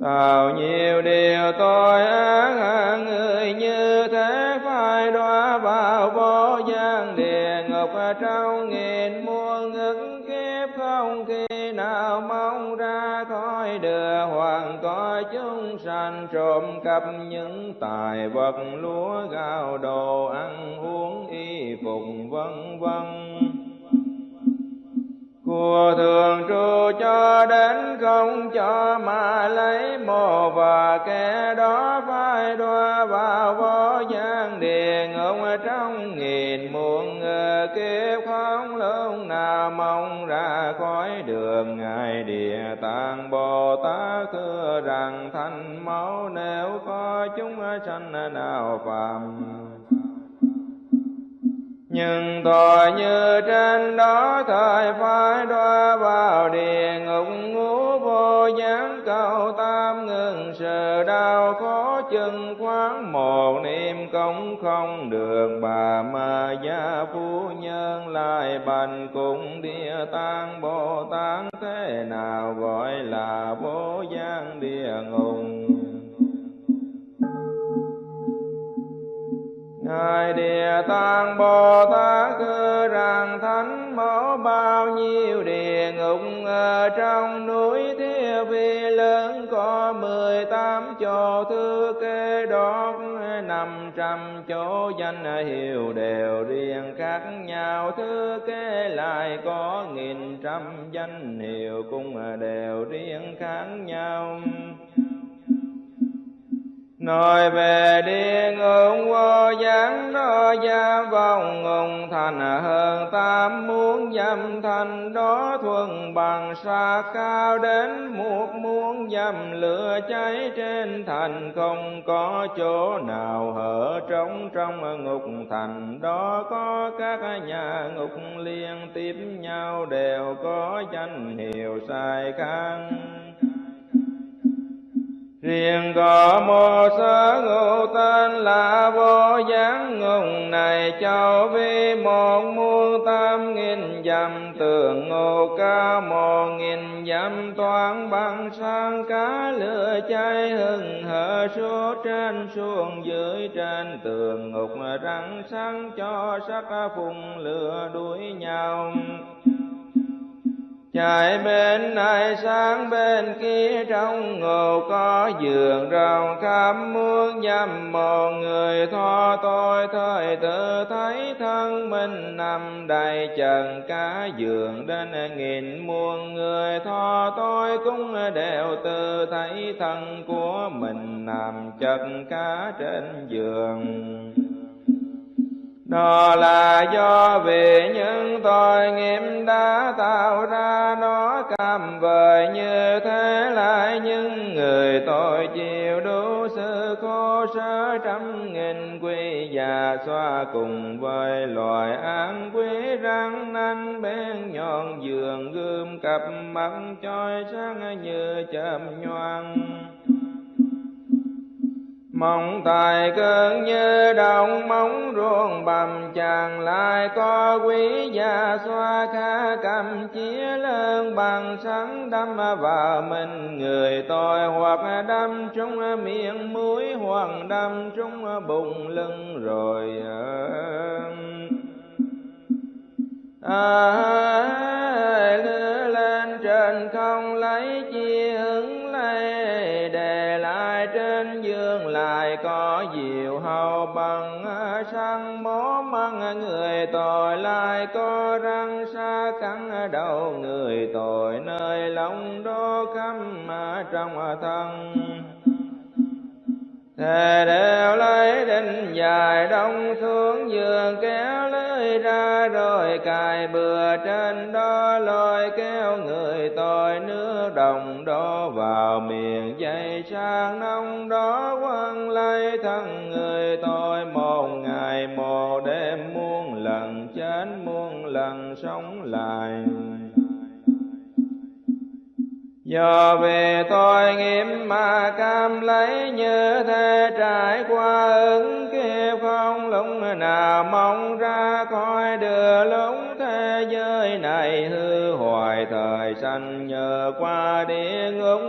Tạo nhiều điều tội ác người như thế phải đọa vào vô gian địa ngục. Trong nghìn muôn ức kiếp không khi nào mong ra khỏi đường hoàng. Có chúng sanh trộm cắp những tài vật, lúa gạo, đồ ăn, uống, y phục, vân vân của thường trụ cho đến không cho mà lấy mồ và kẻ đó phải đọa vào vô gian địa ngục trong nghìn muôn kiếp không lúc nào mong ra khỏi đường ngài địa tạng bồ tát thưa rằng thanh máu nếu có chúng sanh nào phạm nhưng tội như trên đó thời phải đọa vào địa ngục, ngũ vô gián cầu tam ngừng sự đau khó chừng khoáng một niệm công không được, bà ma gia phu nhân lại bành cùng địa tạng bồ tát. Thế nào gọi là vô gián địa ngục? Ngài Địa Tạng Bồ Tát cư rằng thánh mẫu bao nhiêu địa ngục, ở trong núi thiêu Vi lớn có mười tám chỗ. Thư kê đốt năm trăm chỗ, danh hiệu đều riêng khác nhau. Thư kê lại có nghìn trăm, danh hiệu cũng đều riêng khác nhau. Nói về địa ngục vô gián đó gia vong ngùng thành hơn tam muốn dâm thành đó thuần bằng xa cao đến một muốn dâm lửa cháy trên thành không có chỗ nào hở trống trong ngục thành. Đó có các nhà ngục liên tiếp nhau đều có danh hiệu sai khăn. Riêng có một sơ ngụ tên là vô gián ngùng này châu vi một muôn tam nghìn dặm, tường ngô ca một nghìn dặm, toán bằng sang cá lửa cháy hừng hở, số trên xuống dưới trên, tường ngục răng sáng cho sắc phùng lửa đuổi nhau. Chạy bên này sang bên kia trong ngộ có giường rào khắp muôn dăm một người tho tôi thời tự thấy thân mình nằm đầy trần cả giường đến nghìn muôn người tho tôi cũng đều tự thấy thân của mình nằm chật cả trên giường đó là do vì những tội nghiệp đã tạo ra, nó cam vời như thế lại. Những người tội chịu đủ sự khổ sở, trăm nghìn quy già xoa cùng với loài an quý răng nanh. Bên nhọn giường gươm cặp mắt chói sáng như chớm nhoang mong tài cơn như đồng móng ruộng bầm chàng lại có quý gia xoa kha cầm chia lớn bằng sáng đâm vào mình người tôi hoặc đâm trúng miệng mũi hoặc đâm trúng bụng lưng rồi à, lên trên không lấy chi hầu bằng à, sang bó măng à, người tội lại có răng xa cắn à, đầu người tội nơi lòng đó khăm trong thân. Thề đều lấy đinh dài đông xuống giường kéo lưới ra rồi cài bừa trên đó lôi kéo người tôi nước đồng đó vào miệng dây sang nông đó quăng lấy thân người tôi một ngày một đêm muôn lần chết muôn lần sống lại Do về tôi nghiêm mà cam lấy như thế, trải qua ứng kiếp không lúc nào, mong ra khỏi đưa lúc thế giới này. Hư hoài thời sanh nhờ qua địa ngục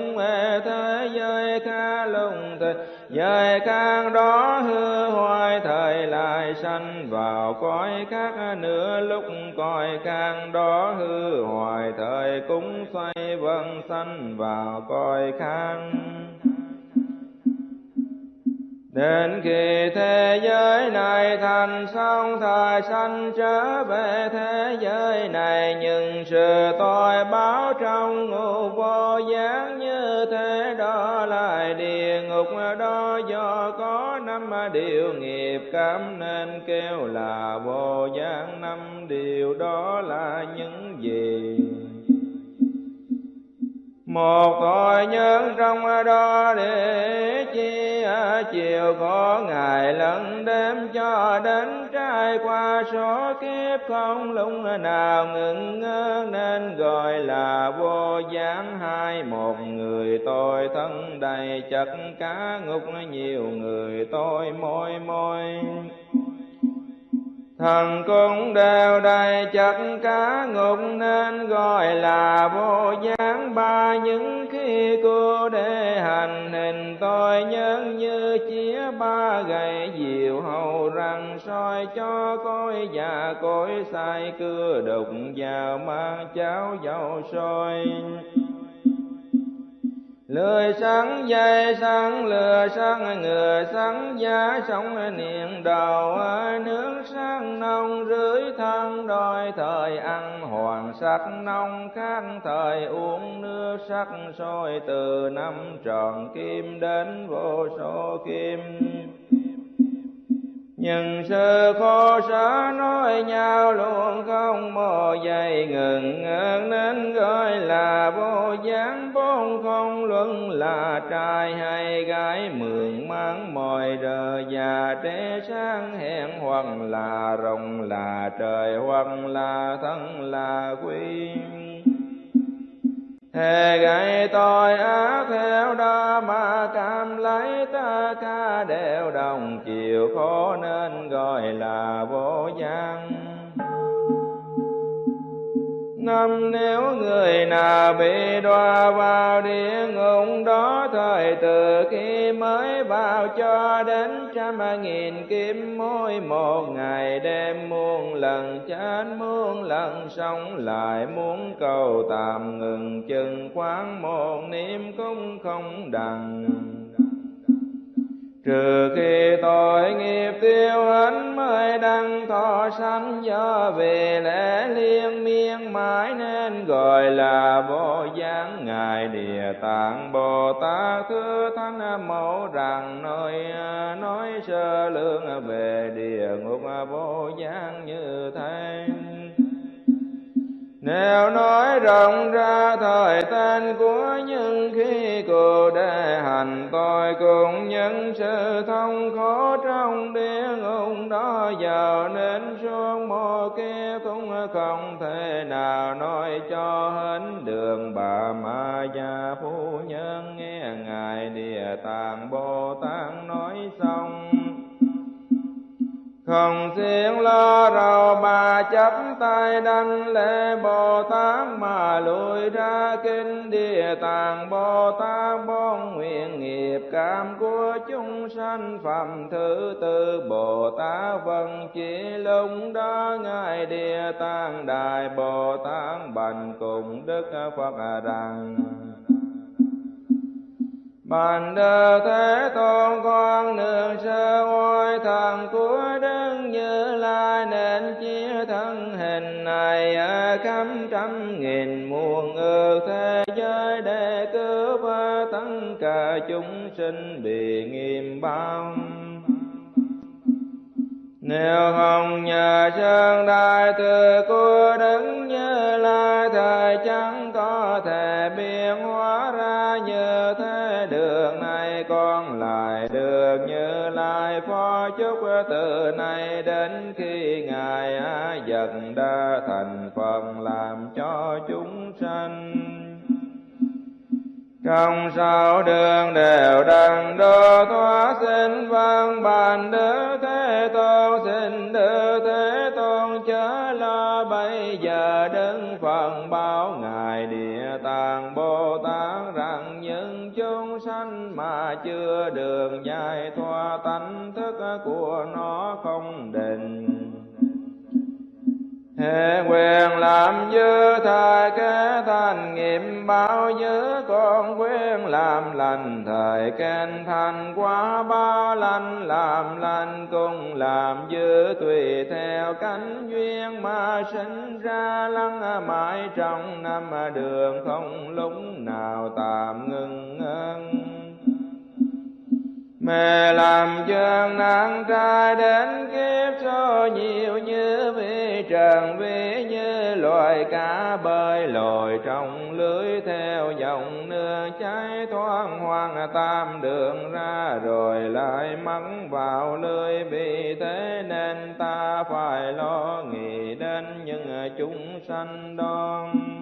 thế giới ca lung thịt giới khang đó hư hoài, thời lại sanh vào cõi khác nữa lúc cõi khang đó hư hoài, thời cũng xoay vân sanh vào cõi khang Đến khi thế giới này thành xong thời sanh trở về thế giới này. Nhưng sự tội báo trong ngục vô gián như thế đó lại địa ngục đó. Do có năm điều nghiệp cảm nên kêu là vô gián. Năm điều đó là những gì? Một tội nhân trong đó để chi chiều, có ngày lẫn đêm cho đến trải qua, số kiếp không lúc nào ngừng ngơ, nên gọi là vô gián hai một người tôi thân đầy chật cá ngục nhiều người tôi môi môi thần cũng đều đầy chất cá ngục nên gọi là vô gián. Ba những khi cô để hành hình, tôi nhân như chia ba gậy diệu hầu răng soi cho cối già cối sai, cưa đục vào mang cháo dầu sôi lười sáng dây sáng lừa sáng người sáng, giá sống niệm đầu nước sáng, nông, rưới thân đôi thời ăn, hoàng sắc nông khác thời uống nước sắc, sôi từ năm tròn kim đến vô số kim nhưng sự khổ sở nói nhau luôn không mò dày ngừng nên gọi là vô gián bốn không luận là trai hay gái, mượn mang mồi đời già trẻ sáng, hẹn hoặc là rồng là trời hoặc là thân là quy Thề gậy tội ác theo đó mà cam lấy ta ca đều đồng chiều khổ nên gọi là vô giang năm nếu người nào bị đọa vào địa ngục, đó thời từ khi mới vào cho đến trăm nghìn kiếm mỗi một ngày đêm muôn lần, chết muôn lần, sống lại muốn cầu tạm ngừng, chừng quán một niệm cũng không đằng trừ khi tội nghiệp tiêu hết mới đăng thọ sanh do về lẽ liên miên mãi nên gọi là vô gián ngài địa tạng bồ tát thưa thánh mẫu rằng nói nói sơ lương về địa ngục vô gián như thế nếu nói rộng ra thời tên của những khi cụ đề hành tôi cùng những sự thông khổ trong địa ngục đó. Giờ nên xuống mô kia cũng không thể nào nói cho hết đường bà ma gia phu nhân. Nghe ngài địa tạng bồ tát nói xong không xiên lo rầu bà chấp tay đanh lễ Bồ Tát mà lùi ra kinh địa tạng. Bồ Tát bon nguyện nghiệp cảm của chúng sanh phẩm thứ tư. Bồ Tát vân chỉ lúc đó ngài địa tạng đại. Bồ Tát bành cùng Đức Phật rằng Bàn đơ thế tôn, con nương sơ oai thần của Đức Như Lai, nên chia thân hình này ở khắp trăm nghìn muôn ước thế giới để cứu tất cả chúng sinh bị nghiêm bao. Nếu không nhờ sơn đại từ của đấng Như Lai thời chẳng có thể biến Lai phó chúc từ nay đến khi Ngài dần đã thành phần làm cho chúng sanh. Trong sao đường đều đằng đô thoa xin văn bàn đức thế tôn, xin đức thế tôn chớ lo. Bây giờ đứng phần báo ngài địa tạng bồ tát rằng chúng sanh mà chưa đường giải thoát tánh thức của nó không định. Hệ quyền làm dư thời kế thành nghiệm bao dư con quyền làm lành. Thời khen thành quá ba lành làm lành cùng làm dư, tùy theo cánh duyên mà sinh ra. Lăng mãi trong năm đường không lúc nào tạm ngừng ngưng mẹ làm chân nắng trai đến kiếp cho nhiều như vi trần, vi như loài cá bơi lội trong lưới theo dòng nước. Cháy thoáng hoang tam đường ra rồi lại mắng vào lưới. Vì thế nên ta phải lo nghĩ đến những chúng sanh đoan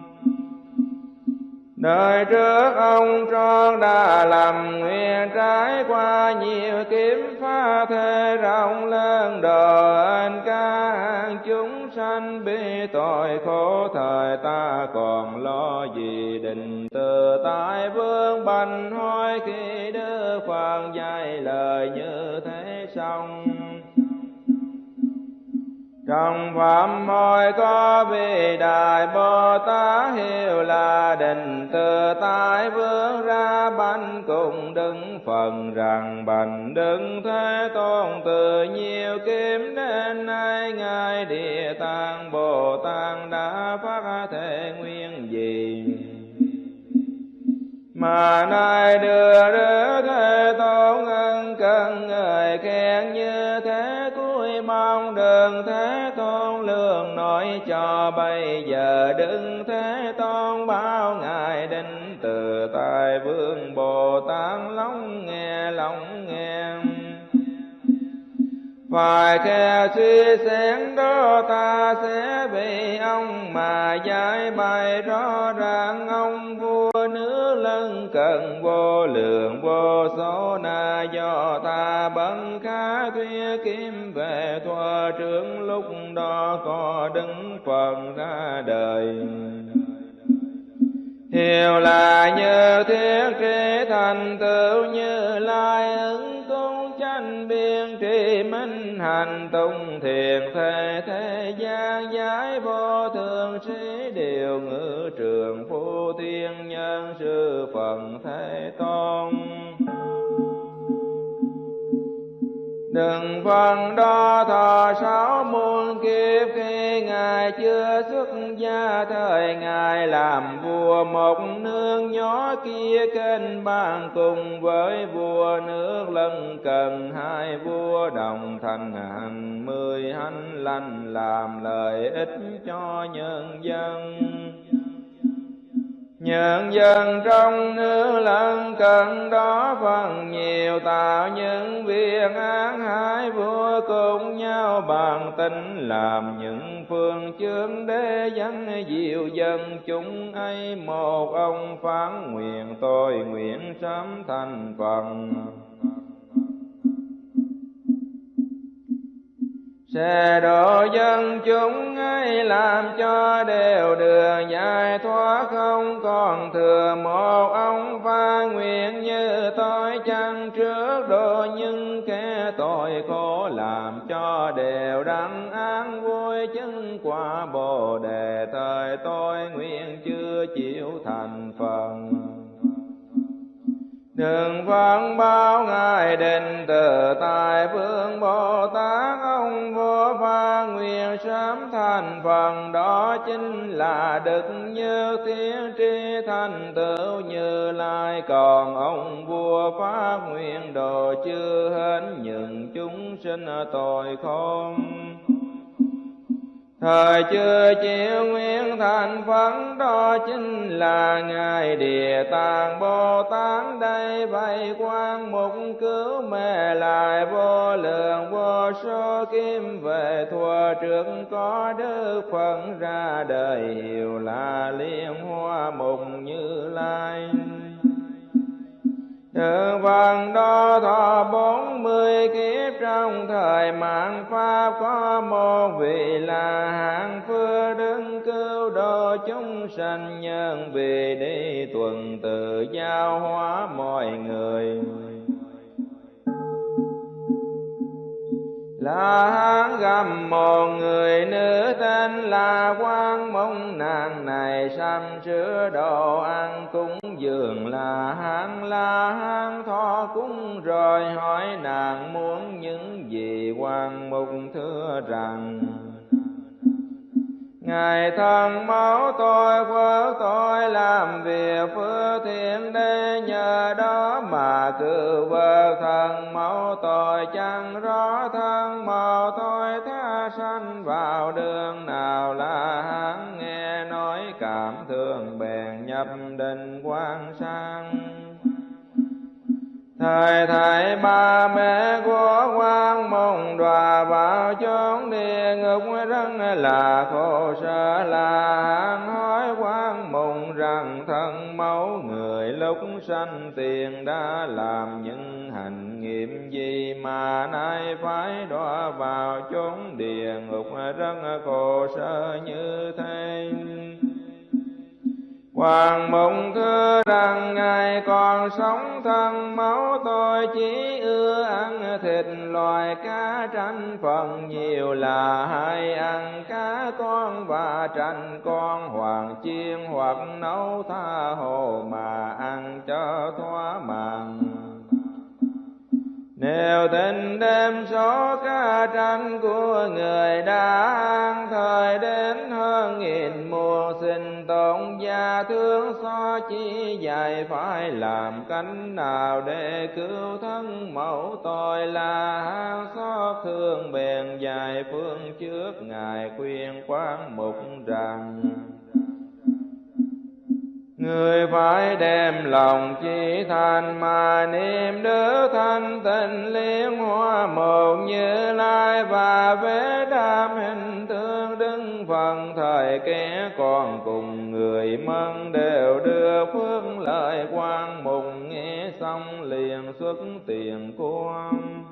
Đời trước ông tròn đã làm nguyện trái qua nhiều kiếm pha thế rộng lớn. Đời ca hàng chúng sanh bị tội khổ, thời ta còn lo gì định? Từ tại vương bành hoi khi đưa Phật dạy lời như thế xong trong pháp môi có vị đại bồ tát hiệu là định, từ tại vướng ra bánh cùng đứng phần rằng bành đứng thế tôn từ nhiều kiếm đến nay, ngài địa tạng bồ tát đã phát thể nguyên gì? Mà nay đưa đỡ thế tôn ân cần người khen như thế trong đường thế tôn lương nói cho bây giờ. Đừng thế tôn bao ngài định từ tại vương bồ tát lóng nghe lóng nghe. Phải khe suy xét đó ta sẽ bị ông mà giải bày rõ ràng. Ông vua lân cần, vô lượng, vô số na do ta bấn khá thuyết kim về thoa trưởng lúc đó có đứng phần ra đời. Hiểu là như thiết trí thành tựu như lai ứng sanh biên tri minh hành tùng thiền thế thế gian giải vô thường sĩ điều ngữ trường phu thiên nhân sư phần thế tôn đừng vâng phân đo thọ sáu muôn kiếp khi ngài chưa xuất gia, thời ngài làm vua một nước nhỏ kia kênh bàn cùng với vua nước lân cần hai vua đồng thành hàng mười hành lành, làm lợi ích cho nhân dân. Nhân dân trong nước lân cận đó phần nhiều tạo những việc án hai vua cùng nhau bàn tính làm những phương chương để dẫn diệu dân chúng ấy. Một ông phán nguyện tôi nguyện sớm thành phần. Sẽ độ dân chúng ấy làm cho đều đường giải thoát, không còn thừa một ông pha nguyện như tôi chăng? Trước độ những kẻ tội khổ làm cho đều đắng an vui chứng quả bồ đề. Thời tôi nguyện chưa chịu thành phần Đường phán vâng bao ngài định từ tại vương Bồ Tát. Ông vô pha nguyện sám thành phần, đó chính là đức như thiên tri thành tựu như lai. Còn ông vua phá nguyện đồ chưa hết những chúng sinh tội không. Thời chưa chịu nguyện thành phấn đó chính là Ngài Địa Tạng Bồ Tát. Đây vậy quan mục cứu mê lại vô lượng vô số kim về thua trước có đức Phật ra đời, hiệu là liên hoa mục như lai sự phần đó thọ bốn mươi kiếp trong thời mạng Pháp có một vị là hạng phước đứng cứu độ chúng sanh nhân vì đi tuần tự giao hóa mọi người. La hán gầm một người nữ tên là quan mong nàng này sanh chứa đồ ăn cúng dường. Là hán, la hán thọ cúng rồi hỏi nàng muốn những gì. Quan mục thưa rằng Ngài thân máu tôi phước tôi, làm việc phước thiện đế nhờ đó mà cứ vợ thân máu tôi chẳng rõ, thân màu tôi tha sanh vào đường nào là hắn nghe nói cảm thương bèn nhập định quan sang. Thời thầy ba mẹ của quan mong đòa vào chốn địa ngục rất là khổ sở. Là hạng hỏi quan mong rằng thân mẫu người lúc sanh tiền đã làm những hành nghiệm gì mà nay phải đọa vào chốn địa ngục rất khổ sở như thế. Hoàng mộng thưa rằng Ngài còn sống thân, máu tôi chỉ ưa ăn thịt loài cá tranh phần nhiều là hay ăn cá con và tranh con hoàng chiên hoặc nấu tha hồ mà ăn cho thỏa màng theo tình đêm số ca tranh của người đã an thời đến hơn nghìn mùa sinh tồn, gia thương so chi dài phải làm cánh nào để cứu thân mẫu tội là hang xót thương bèn dài phương trước ngài khuyên quán mục rằng. Người phải đem lòng chỉ thành mà niệm đức thanh tịnh liên hoa một như lai và vế đam hình tương đứng phần thời kẻ còn cùng người mân đều đưa phước lợi quan mùng nghe xong liền xuất tiền quan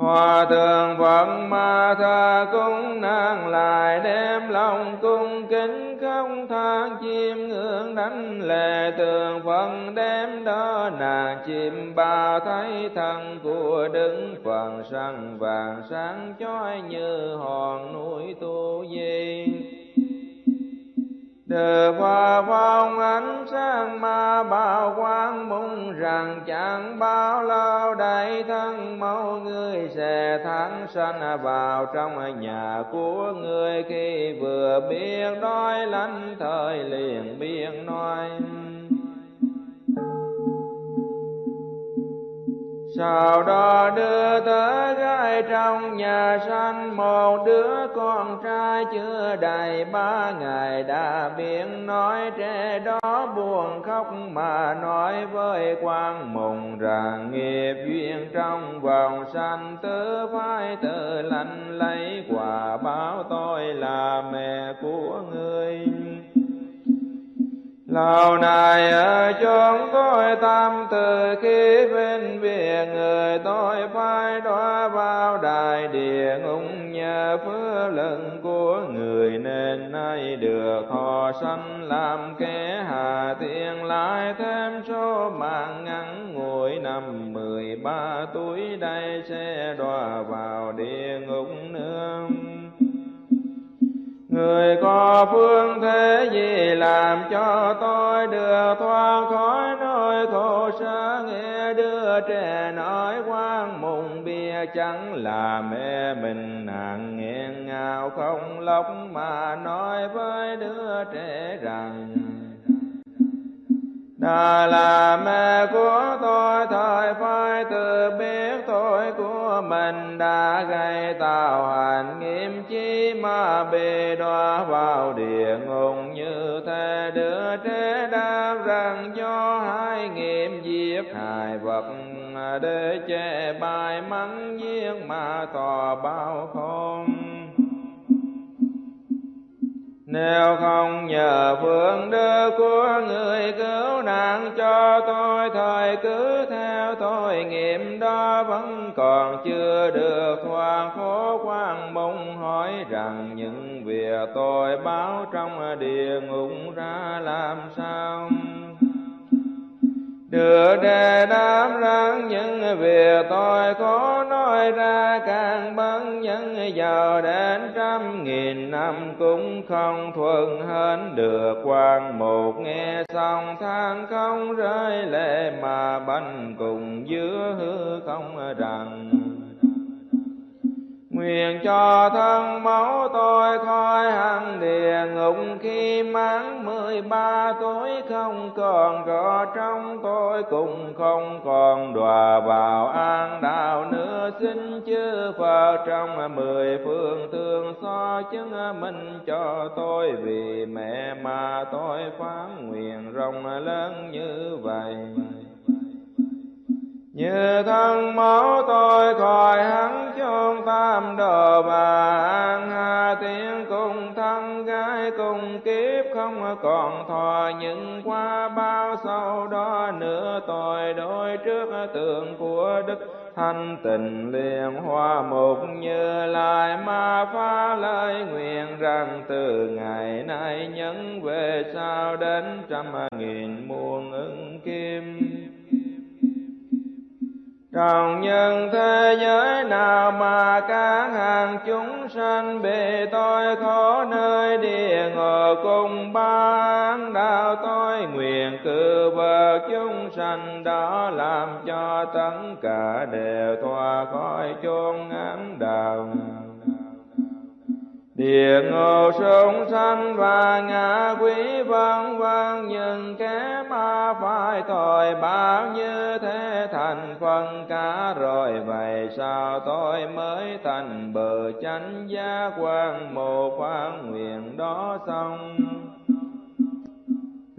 Hòa thượng Phật ma tha cung nàng lại đem lòng cung kính không than chim ngưỡng đánh lệ tường Phật đem đó nàng chim ba thấy thân của đứng phần sân vàng sáng chói như hòn núi tu di. Đờ hoa phong ánh sáng ma bao quang mong rằng chẳng bao lâu đây thân mẫu người sẽ thắng sanh vào trong nhà của người khi vừa biết đói lánh thời liền biết nói. Sau đó đưa tới gái trong nhà sanh, một đứa con trai chưa đầy ba ngày đã biết nói trẻ đó buồn khóc mà nói với quan mùng rằng nghiệp duyên trong vòng sanh, tứ phải tự lành lấy, quả báo tôi là mẹ của người. Lâu nay ở chốn tôi tâm từ khi bên biệt người tôi phải đọa vào đại địa ngục, nhờ phước lần của người nên nay được họ sanh làm kẻ hà tiền lại thêm số mạng ngắn, ngủi năm mười ba tuổi, đây sẽ đọa vào địa ngục nương Người có phương thế gì làm cho tôi được thoát khỏi nỗi khổ sở nghe? Đưa trẻ nói quan mùng bia chẳng là mẹ mình. Nàng nghiêng ngào không lóc mà nói với đứa trẻ rằng đã là mẹ của tôi thời phải tự biết tội của mình đã gây tạo hành nghiêm chi mà bị đọa vào địa ngục. Như thế đứa trẻ đáp rằng do hai nghiệm giết hại vật để che bài mắng giếng mà tỏ bao không nếu không nhờ phương đức của người cứu nạn cho tôi, thời cứ theo tôi nghiệm đó vẫn còn chưa được thoát khổ quan mong hỏi rằng, những việc tôi báo trong địa ngục ra làm sao? Được đề đáp rằng những việc tôi có nói ra, càng bấn nhân giàu đến trăm nghìn năm cũng không thuận hết được. Quan một nghe xong, than không rơi lệ mà bánh cùng giữa hư không rằng Nguyện cho thân máu tôi khỏi hẳn địa ngục khi mãn mười ba tuổi. Không còn có trong tôi cùng không còn đọa vào an đạo nữa. Xin chư Phật trong mười phương thương so chứng minh cho tôi. Vì mẹ mà tôi phán nguyện rộng lớn như vậy. Như thân máu tôi khỏi hắn chôn tam đồ bà an hà tiếng cùng thân gái cùng kiếp không à. còn thọ những qua bao sau đó nữa tội đối trước tượng của đức thanh tình liền hoa một như lại ma phá lời nguyện rằng, từ ngày nay, nhấn về sau đến trăm nghìn muôn ứng kim. Còn nhân thế giới nào mà các hàng chúng sanh bị tôi khổ nơi địa ngục cùng ban đạo tôi nguyện cử vợ chúng sanh đó làm cho tất cả đều thoát khỏi chốn ngán đạo địa ngộ sông sanh và ngã quý vân vân, nhưng kẻ ma phải tội bao như thế thành phần cả. Rồi vậy sao tôi mới thành bờ chánh giác quan, một phán nguyện đó xong?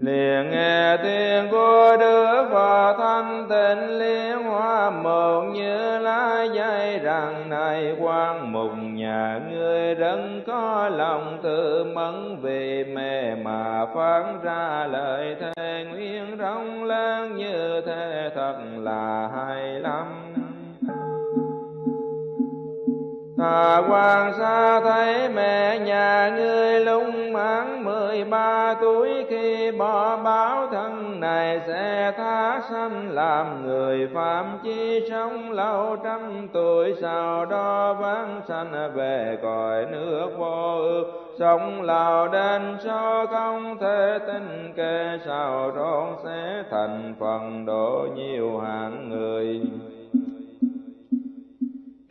Liền nghe tiếng của đức phật thanh tịnh liên hoa một như lá dây. Rằng này quan mục nhà ngươi đấng có lòng tự mẫn vì mẹ mà phán ra lời thề nguyên rong lớn như thế thật là hay lắm. Thà quan xa thấy mẹ nhà ngươi lung mãn mười ba tuổi khi bỏ báo thân này sẽ tha sanh làm người phạm chi sống lâu trăm tuổi. Sau đó vãng sanh về cõi nước vô ước sống lào đến cho không thể tin kê. Sao trốn sẽ thành phần độ nhiều hạng người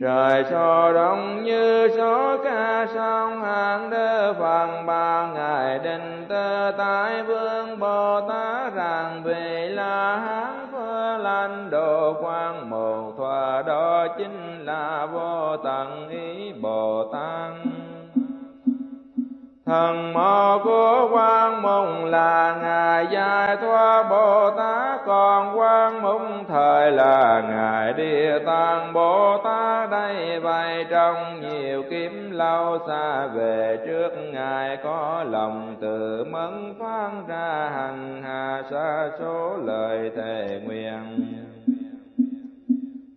trời so đông như số ca song hàng đơ phần ba ngày định tơ tại vương bồ tát rằng vì là hán phơ lanh đồ quan một thoa đó chính là vô tận ý bồ tát. Thần mô của quan mùng là Ngài Giải Thoát Bồ Tát, còn quan mùng thời là Ngài Địa Tạng Bồ Tát. Đây vậy trong nhiều kiếm lâu xa về trước Ngài có lòng tự mẫn phán ra hành hạ xa số lời thề nguyện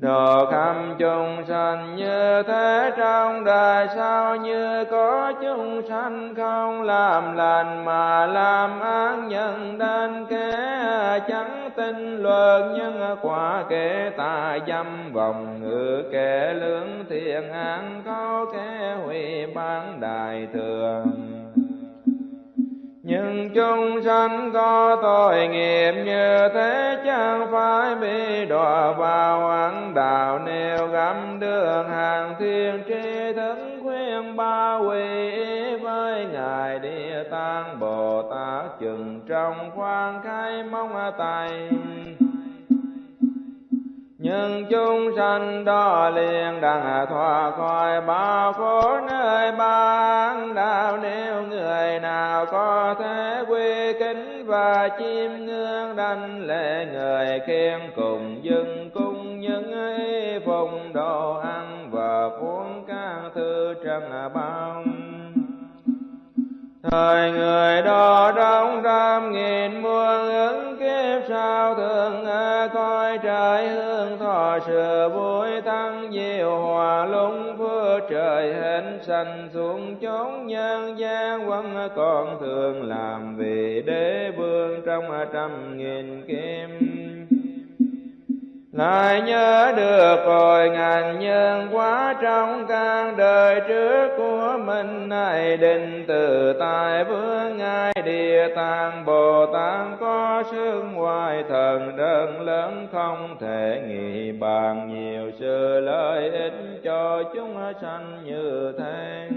độ khắp chúng sanh như thế trong đời sao như có chúng sanh không? Làm lành mà làm ác nhân đến kẻ chẳng tin luật nhân quả kẻ tà dâm vòng ngữ, kẻ lương thiện an có kẻ hủy bán đại thường nhưng chúng sanh có tội nghiệp như thế, chẳng phải bị đọa vào ẩn đạo. Nêu gắm đường hàng thiên tri thức khuyên ba quỳ với ngài địa tạng bồ tát, chừng trong khoan khai mong tay nhưng chúng sanh đó liền đặng thoát khỏi bao khổ nơi ban đạo nếu người nào có thể quy kính và chiêm ngưỡng đảnh lễ người khen cùng dâng cung những y phùng đồ ăn và cuốn các thư trần bao thời người đó trong trăm nghìn muôn ứng kiếp, sao thường coi trời hương thọ sự vui tăng diệu hòa lung phước trời hình sanh xuống chốn nhân gian. Quân còn thường làm vì đế vương trong trăm nghìn kim lại nhớ được rồi, ngàn nhân quá trong căn đời trước của mình. Này định từ tại vương, ngài địa tạng, bồ tát có sương ngoài thần đơn lớn, không thể nghĩ bàn nhiều sự lợi ích cho chúng sanh như thế.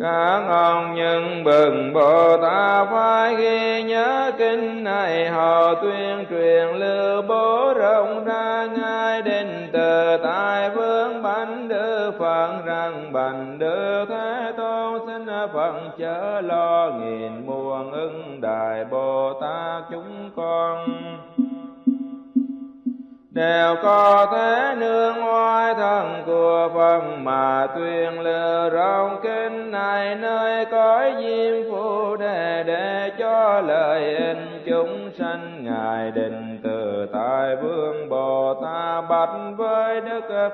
Các ông nhân bừng bồ tát phải ghi nhớ kinh này. Họ tuyên truyền lưu bố rộng ra ngay đến từ tại vương bánh đức phật rằng, bành đức thế tôn xin phật chớ lo nghìn muôn ưng đại bồ tát chúng con. Đều có thế nương oai thần của Phật mà tuyên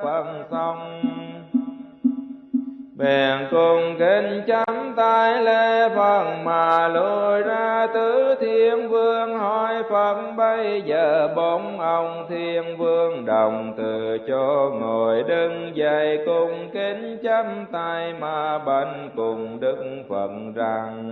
phần xong. Bèn cùng kinh chấm tay lễ Phật mà lùi ra tứ thiên vương hỏi Phật, bây giờ bốn ông thiên vương đồng từ cho ngồi đứng dậy cùng kính chấm tay mà bệnh cùng Đức Phật rằng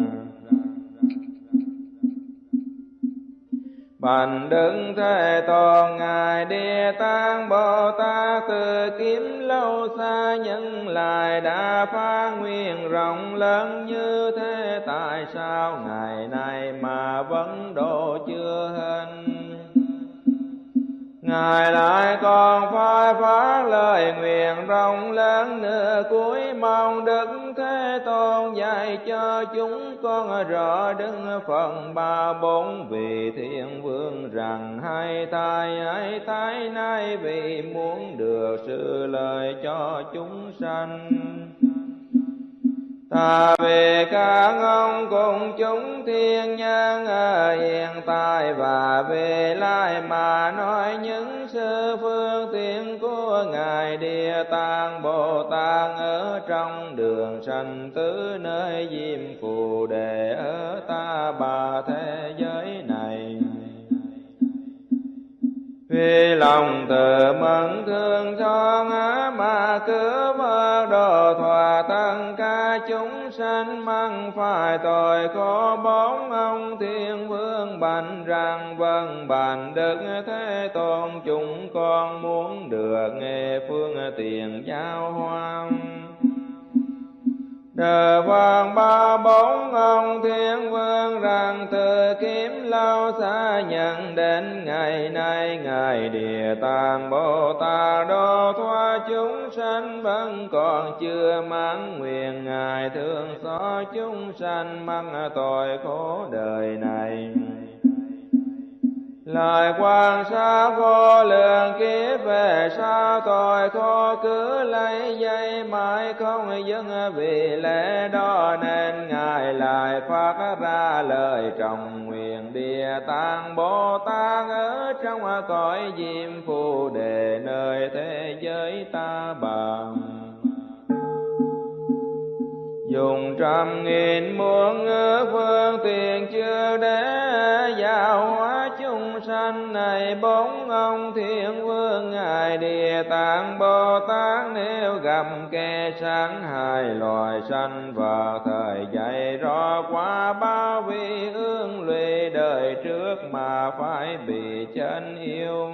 Bành đức thế tôn ngài địa tạng bồ tát từ kiếm lâu xa nhân lại đã phá nguyện rộng lớn như thế, tại sao ngày nay mà vẫn độ chưa hình Ngài lại còn phải phát lời nguyện rộng lớn nữa cuối mong Đức Thế Tôn dạy cho chúng con rõ đứng phần ba bốn vị thiên vương rằng hai thai hai thái nay vì muốn được sự lời cho chúng sanh. Ta về các ông cùng chúng thiên nhân ở hiện tại và về lai mà nói những sư phương tiện của Ngài Địa Tạng, Bồ Tát ở trong đường sanh tứ nơi diêm phù đề ở ta bà thế giới này. Vì lòng từ mẫn thương cho ngã mà cứ mơ đồ thỏa tăng ca chúng sanh măng phải tội có bốn ông thiên vương bành rằng vâng bàn đức thế tôn, chúng con muốn được nghe phương tiền giao hoang đờ vàng ba bốn ông thiên vương rằng từ kiếm lao xa nhận đến ngày nay, ngài địa tạng bồ tát đô thoa chúng sanh vẫn còn chưa mãn nguyện. Ngài thương xót chúng sanh mang tội khổ đời này. Lời quan sát vô lượng kiếp về sao tội khó cứ lấy dây mãi không dừng vì lẽ đó nên Ngài lại phát ra lời trọng nguyện địa tạng Bồ Tát ở trong cõi diêm phù đề nơi thế giới ta bằng dùng trăm nghìn muôn ngữ phương tiện chưa để giáo hóa chúng sanh này bốn ông thiên vương, ngài địa tạng, bồ tát, nếu gặp kẻ sáng hai loài sanh vào thời dạy rõ qua bao vị ương lụy đời trước mà phải bị chân yêu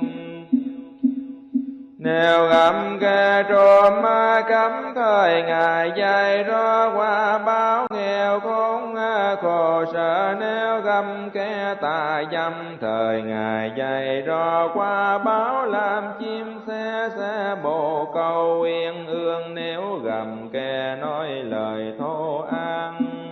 nếu gặp kẻ trộm ma cấm thời ngài dạy rõ qua báo nghèo khốn khổ sở, nếu gầm kẻ tà dâm thời ngài dạy rõ qua báo, làm chim xe xe bồ câu yên ương, nếu gầm kẻ nói lời thô an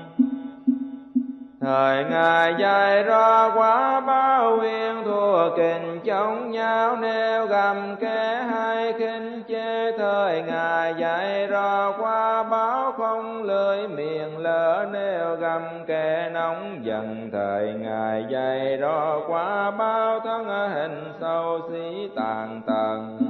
Thời Ngài dạy ra quá, bao huyền thua kình chống nhau, nêu gầm kẻ hai khinh chê Thời Ngài dạy ra quá, báo không lưỡi miệng lỡ, nêu gầm kẻ nóng giận. Thời Ngài dạy ra quá, bao thân hình sâu xí tàn tầng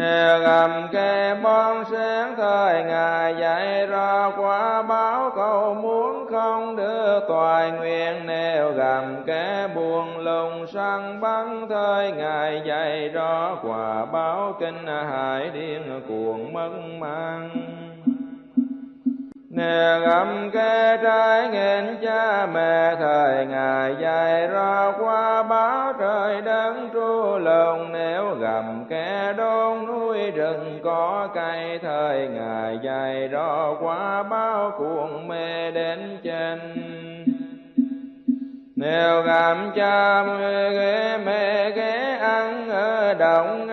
nếu gầm kẻ bon sáng thời Ngài dạy ra quả báo cầu muốn không đưa toại nguyện Nếu gầm kê buồn lùng săn bắn thời Ngài dạy ra quả báo kinh hải điên cuồng mất mang Nè gầm kê trái nghênh cha mẹ thời Ngài dạy ra qua báo trời đấng tru lòng Nếu gầm kê đôn núi rừng có cây thời Ngài dài đó qua bao cuồng mê đến trên nếu gặp cha ghế, mẹ ghé ăn ở động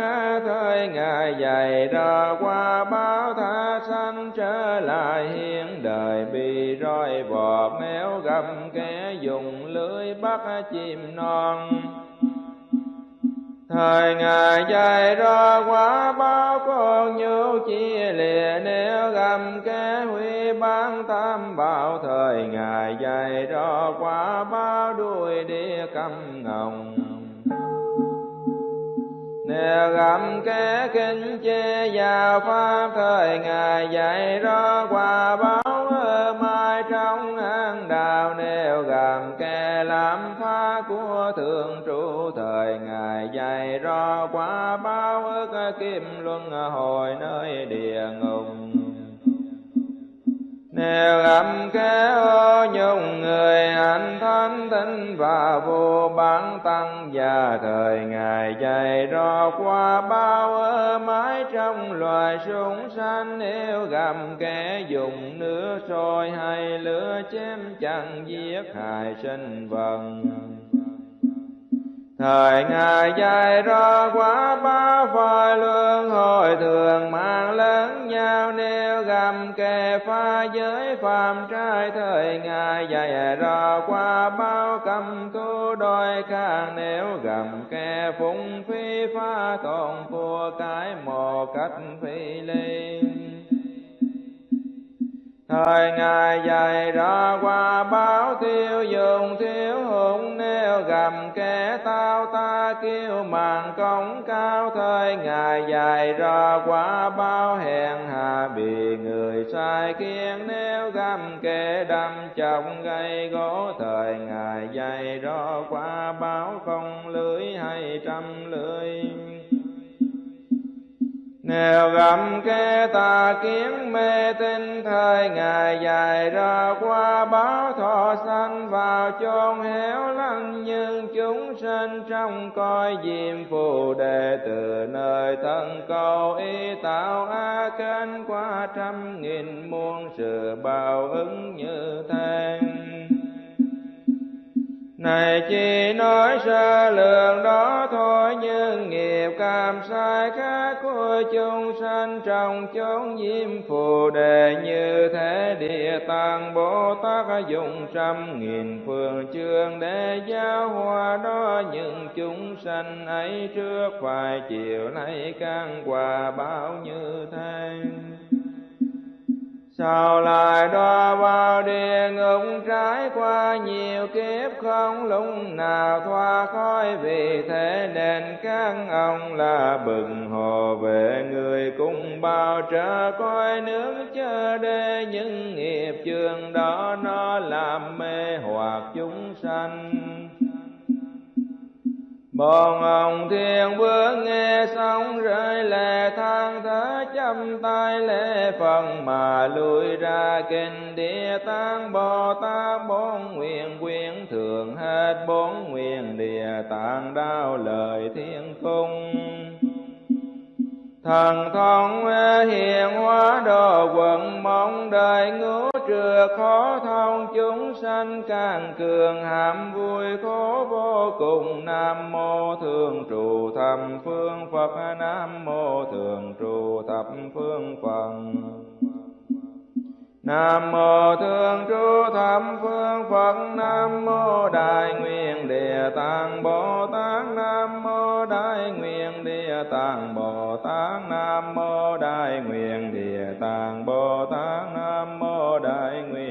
thời ngài dài đó qua bao tha sanh trở lại hiện đời. Bị roi vọt méo gầm kẻ dùng lưới bắt chim non. Thời Ngài dạy ra quá bao con nhu chia lìa nếu gầm kế huy bán tam bảo. Thời Ngài dạy ra quá bao đuôi đĩa cầm ngồng. Nếu gặp kế kinh chê vào pháp, thời Ngài dạy ra quả báo trong an đào nêu gặp kẻ làm phá của thượng trụ. Thời Ngài dạy rõ quả báo ức, kim luân hồi nơi địa ngục nếu âm kế ô nhung người hạnh thánh tinh và vô bán tăng và thời ngày chạy rõ qua bao ơ mái trong loài súng sanh nếu gầm kẻ dùng nước sôi hay lửa chém, chẳng giết hại sinh vật thời ngài dạy ra quá ba phai luân hồi thường mang lớn nhau nêu gầm kề pha giới phàm trai, thời ngài dạy ra qua bao cầm thu đôi càng, nếu gầm kề phụng phi pha, tồn của cái một cách phi ly thời ngài dạy ra qua, báo tiêu dùng thiếu hụt, nêu gầm kẻ tao ta kêu màn công cao. Thời ngài dạy ra qua, báo hèn hà bị người sai khiến, nêu gầm kẻ đâm chồng gây gỗ. Thời ngài dạy ra qua, báo không lưới hay trăm lưới nếu gầm kê tà kiến mê tinh thời ngày dài ra qua, báo thọ sanh vào chôn héo lăng, nhưng chúng sinh trong coi diêm phù đề từ nơi thân cầu, y tạo a kênh qua trăm nghìn muôn sự bao ứng như thế Thầy chỉ nói sơ lượng đó thôi, nhưng nghiệp cảm sai khác của chúng sanh trong chốn diêm phù đề như thế địa tạng bồ tát dùng trăm nghìn phương chương để giáo hóa đó. Những chúng sanh ấy trước phải chiều nay căn quả bao như thế? Sao lại đọa vào địa ngục trải qua nhiều kiếp không? Lúc nào thoa khói vì thế nên các ông là bừng hồ về người cùng bao trở coi nước chờ đê. Những nghiệp trường đó nó làm mê hoặc chúng sanh. Bọn ông thiên vương nghe xong rơi lệ than thở chăm tay lễ phần mà lui ra kinh địa tạng Bồ Tát, bốn nguyện quyến thường hết bốn nguyện địa tạng đau lời thiên cung thần thông hiền hóa đồ quận mong đời ngũ trưa khó thông chúng sanh càng cường hàm vui khổ vô cùng. Nam mô thường trụ thập phương phật, nam mô thường trụ thập phương phật. Nam mô Thương Chúa Thập Phương Phật, Nam mô Đại Nguyện Địa Tạng Bồ Tát, Nam mô Đại Nguyện Địa Tạng Bồ Tát, Nam mô Đại Nguyện Địa Tạng Bồ Tát, Nam mô đại nguyện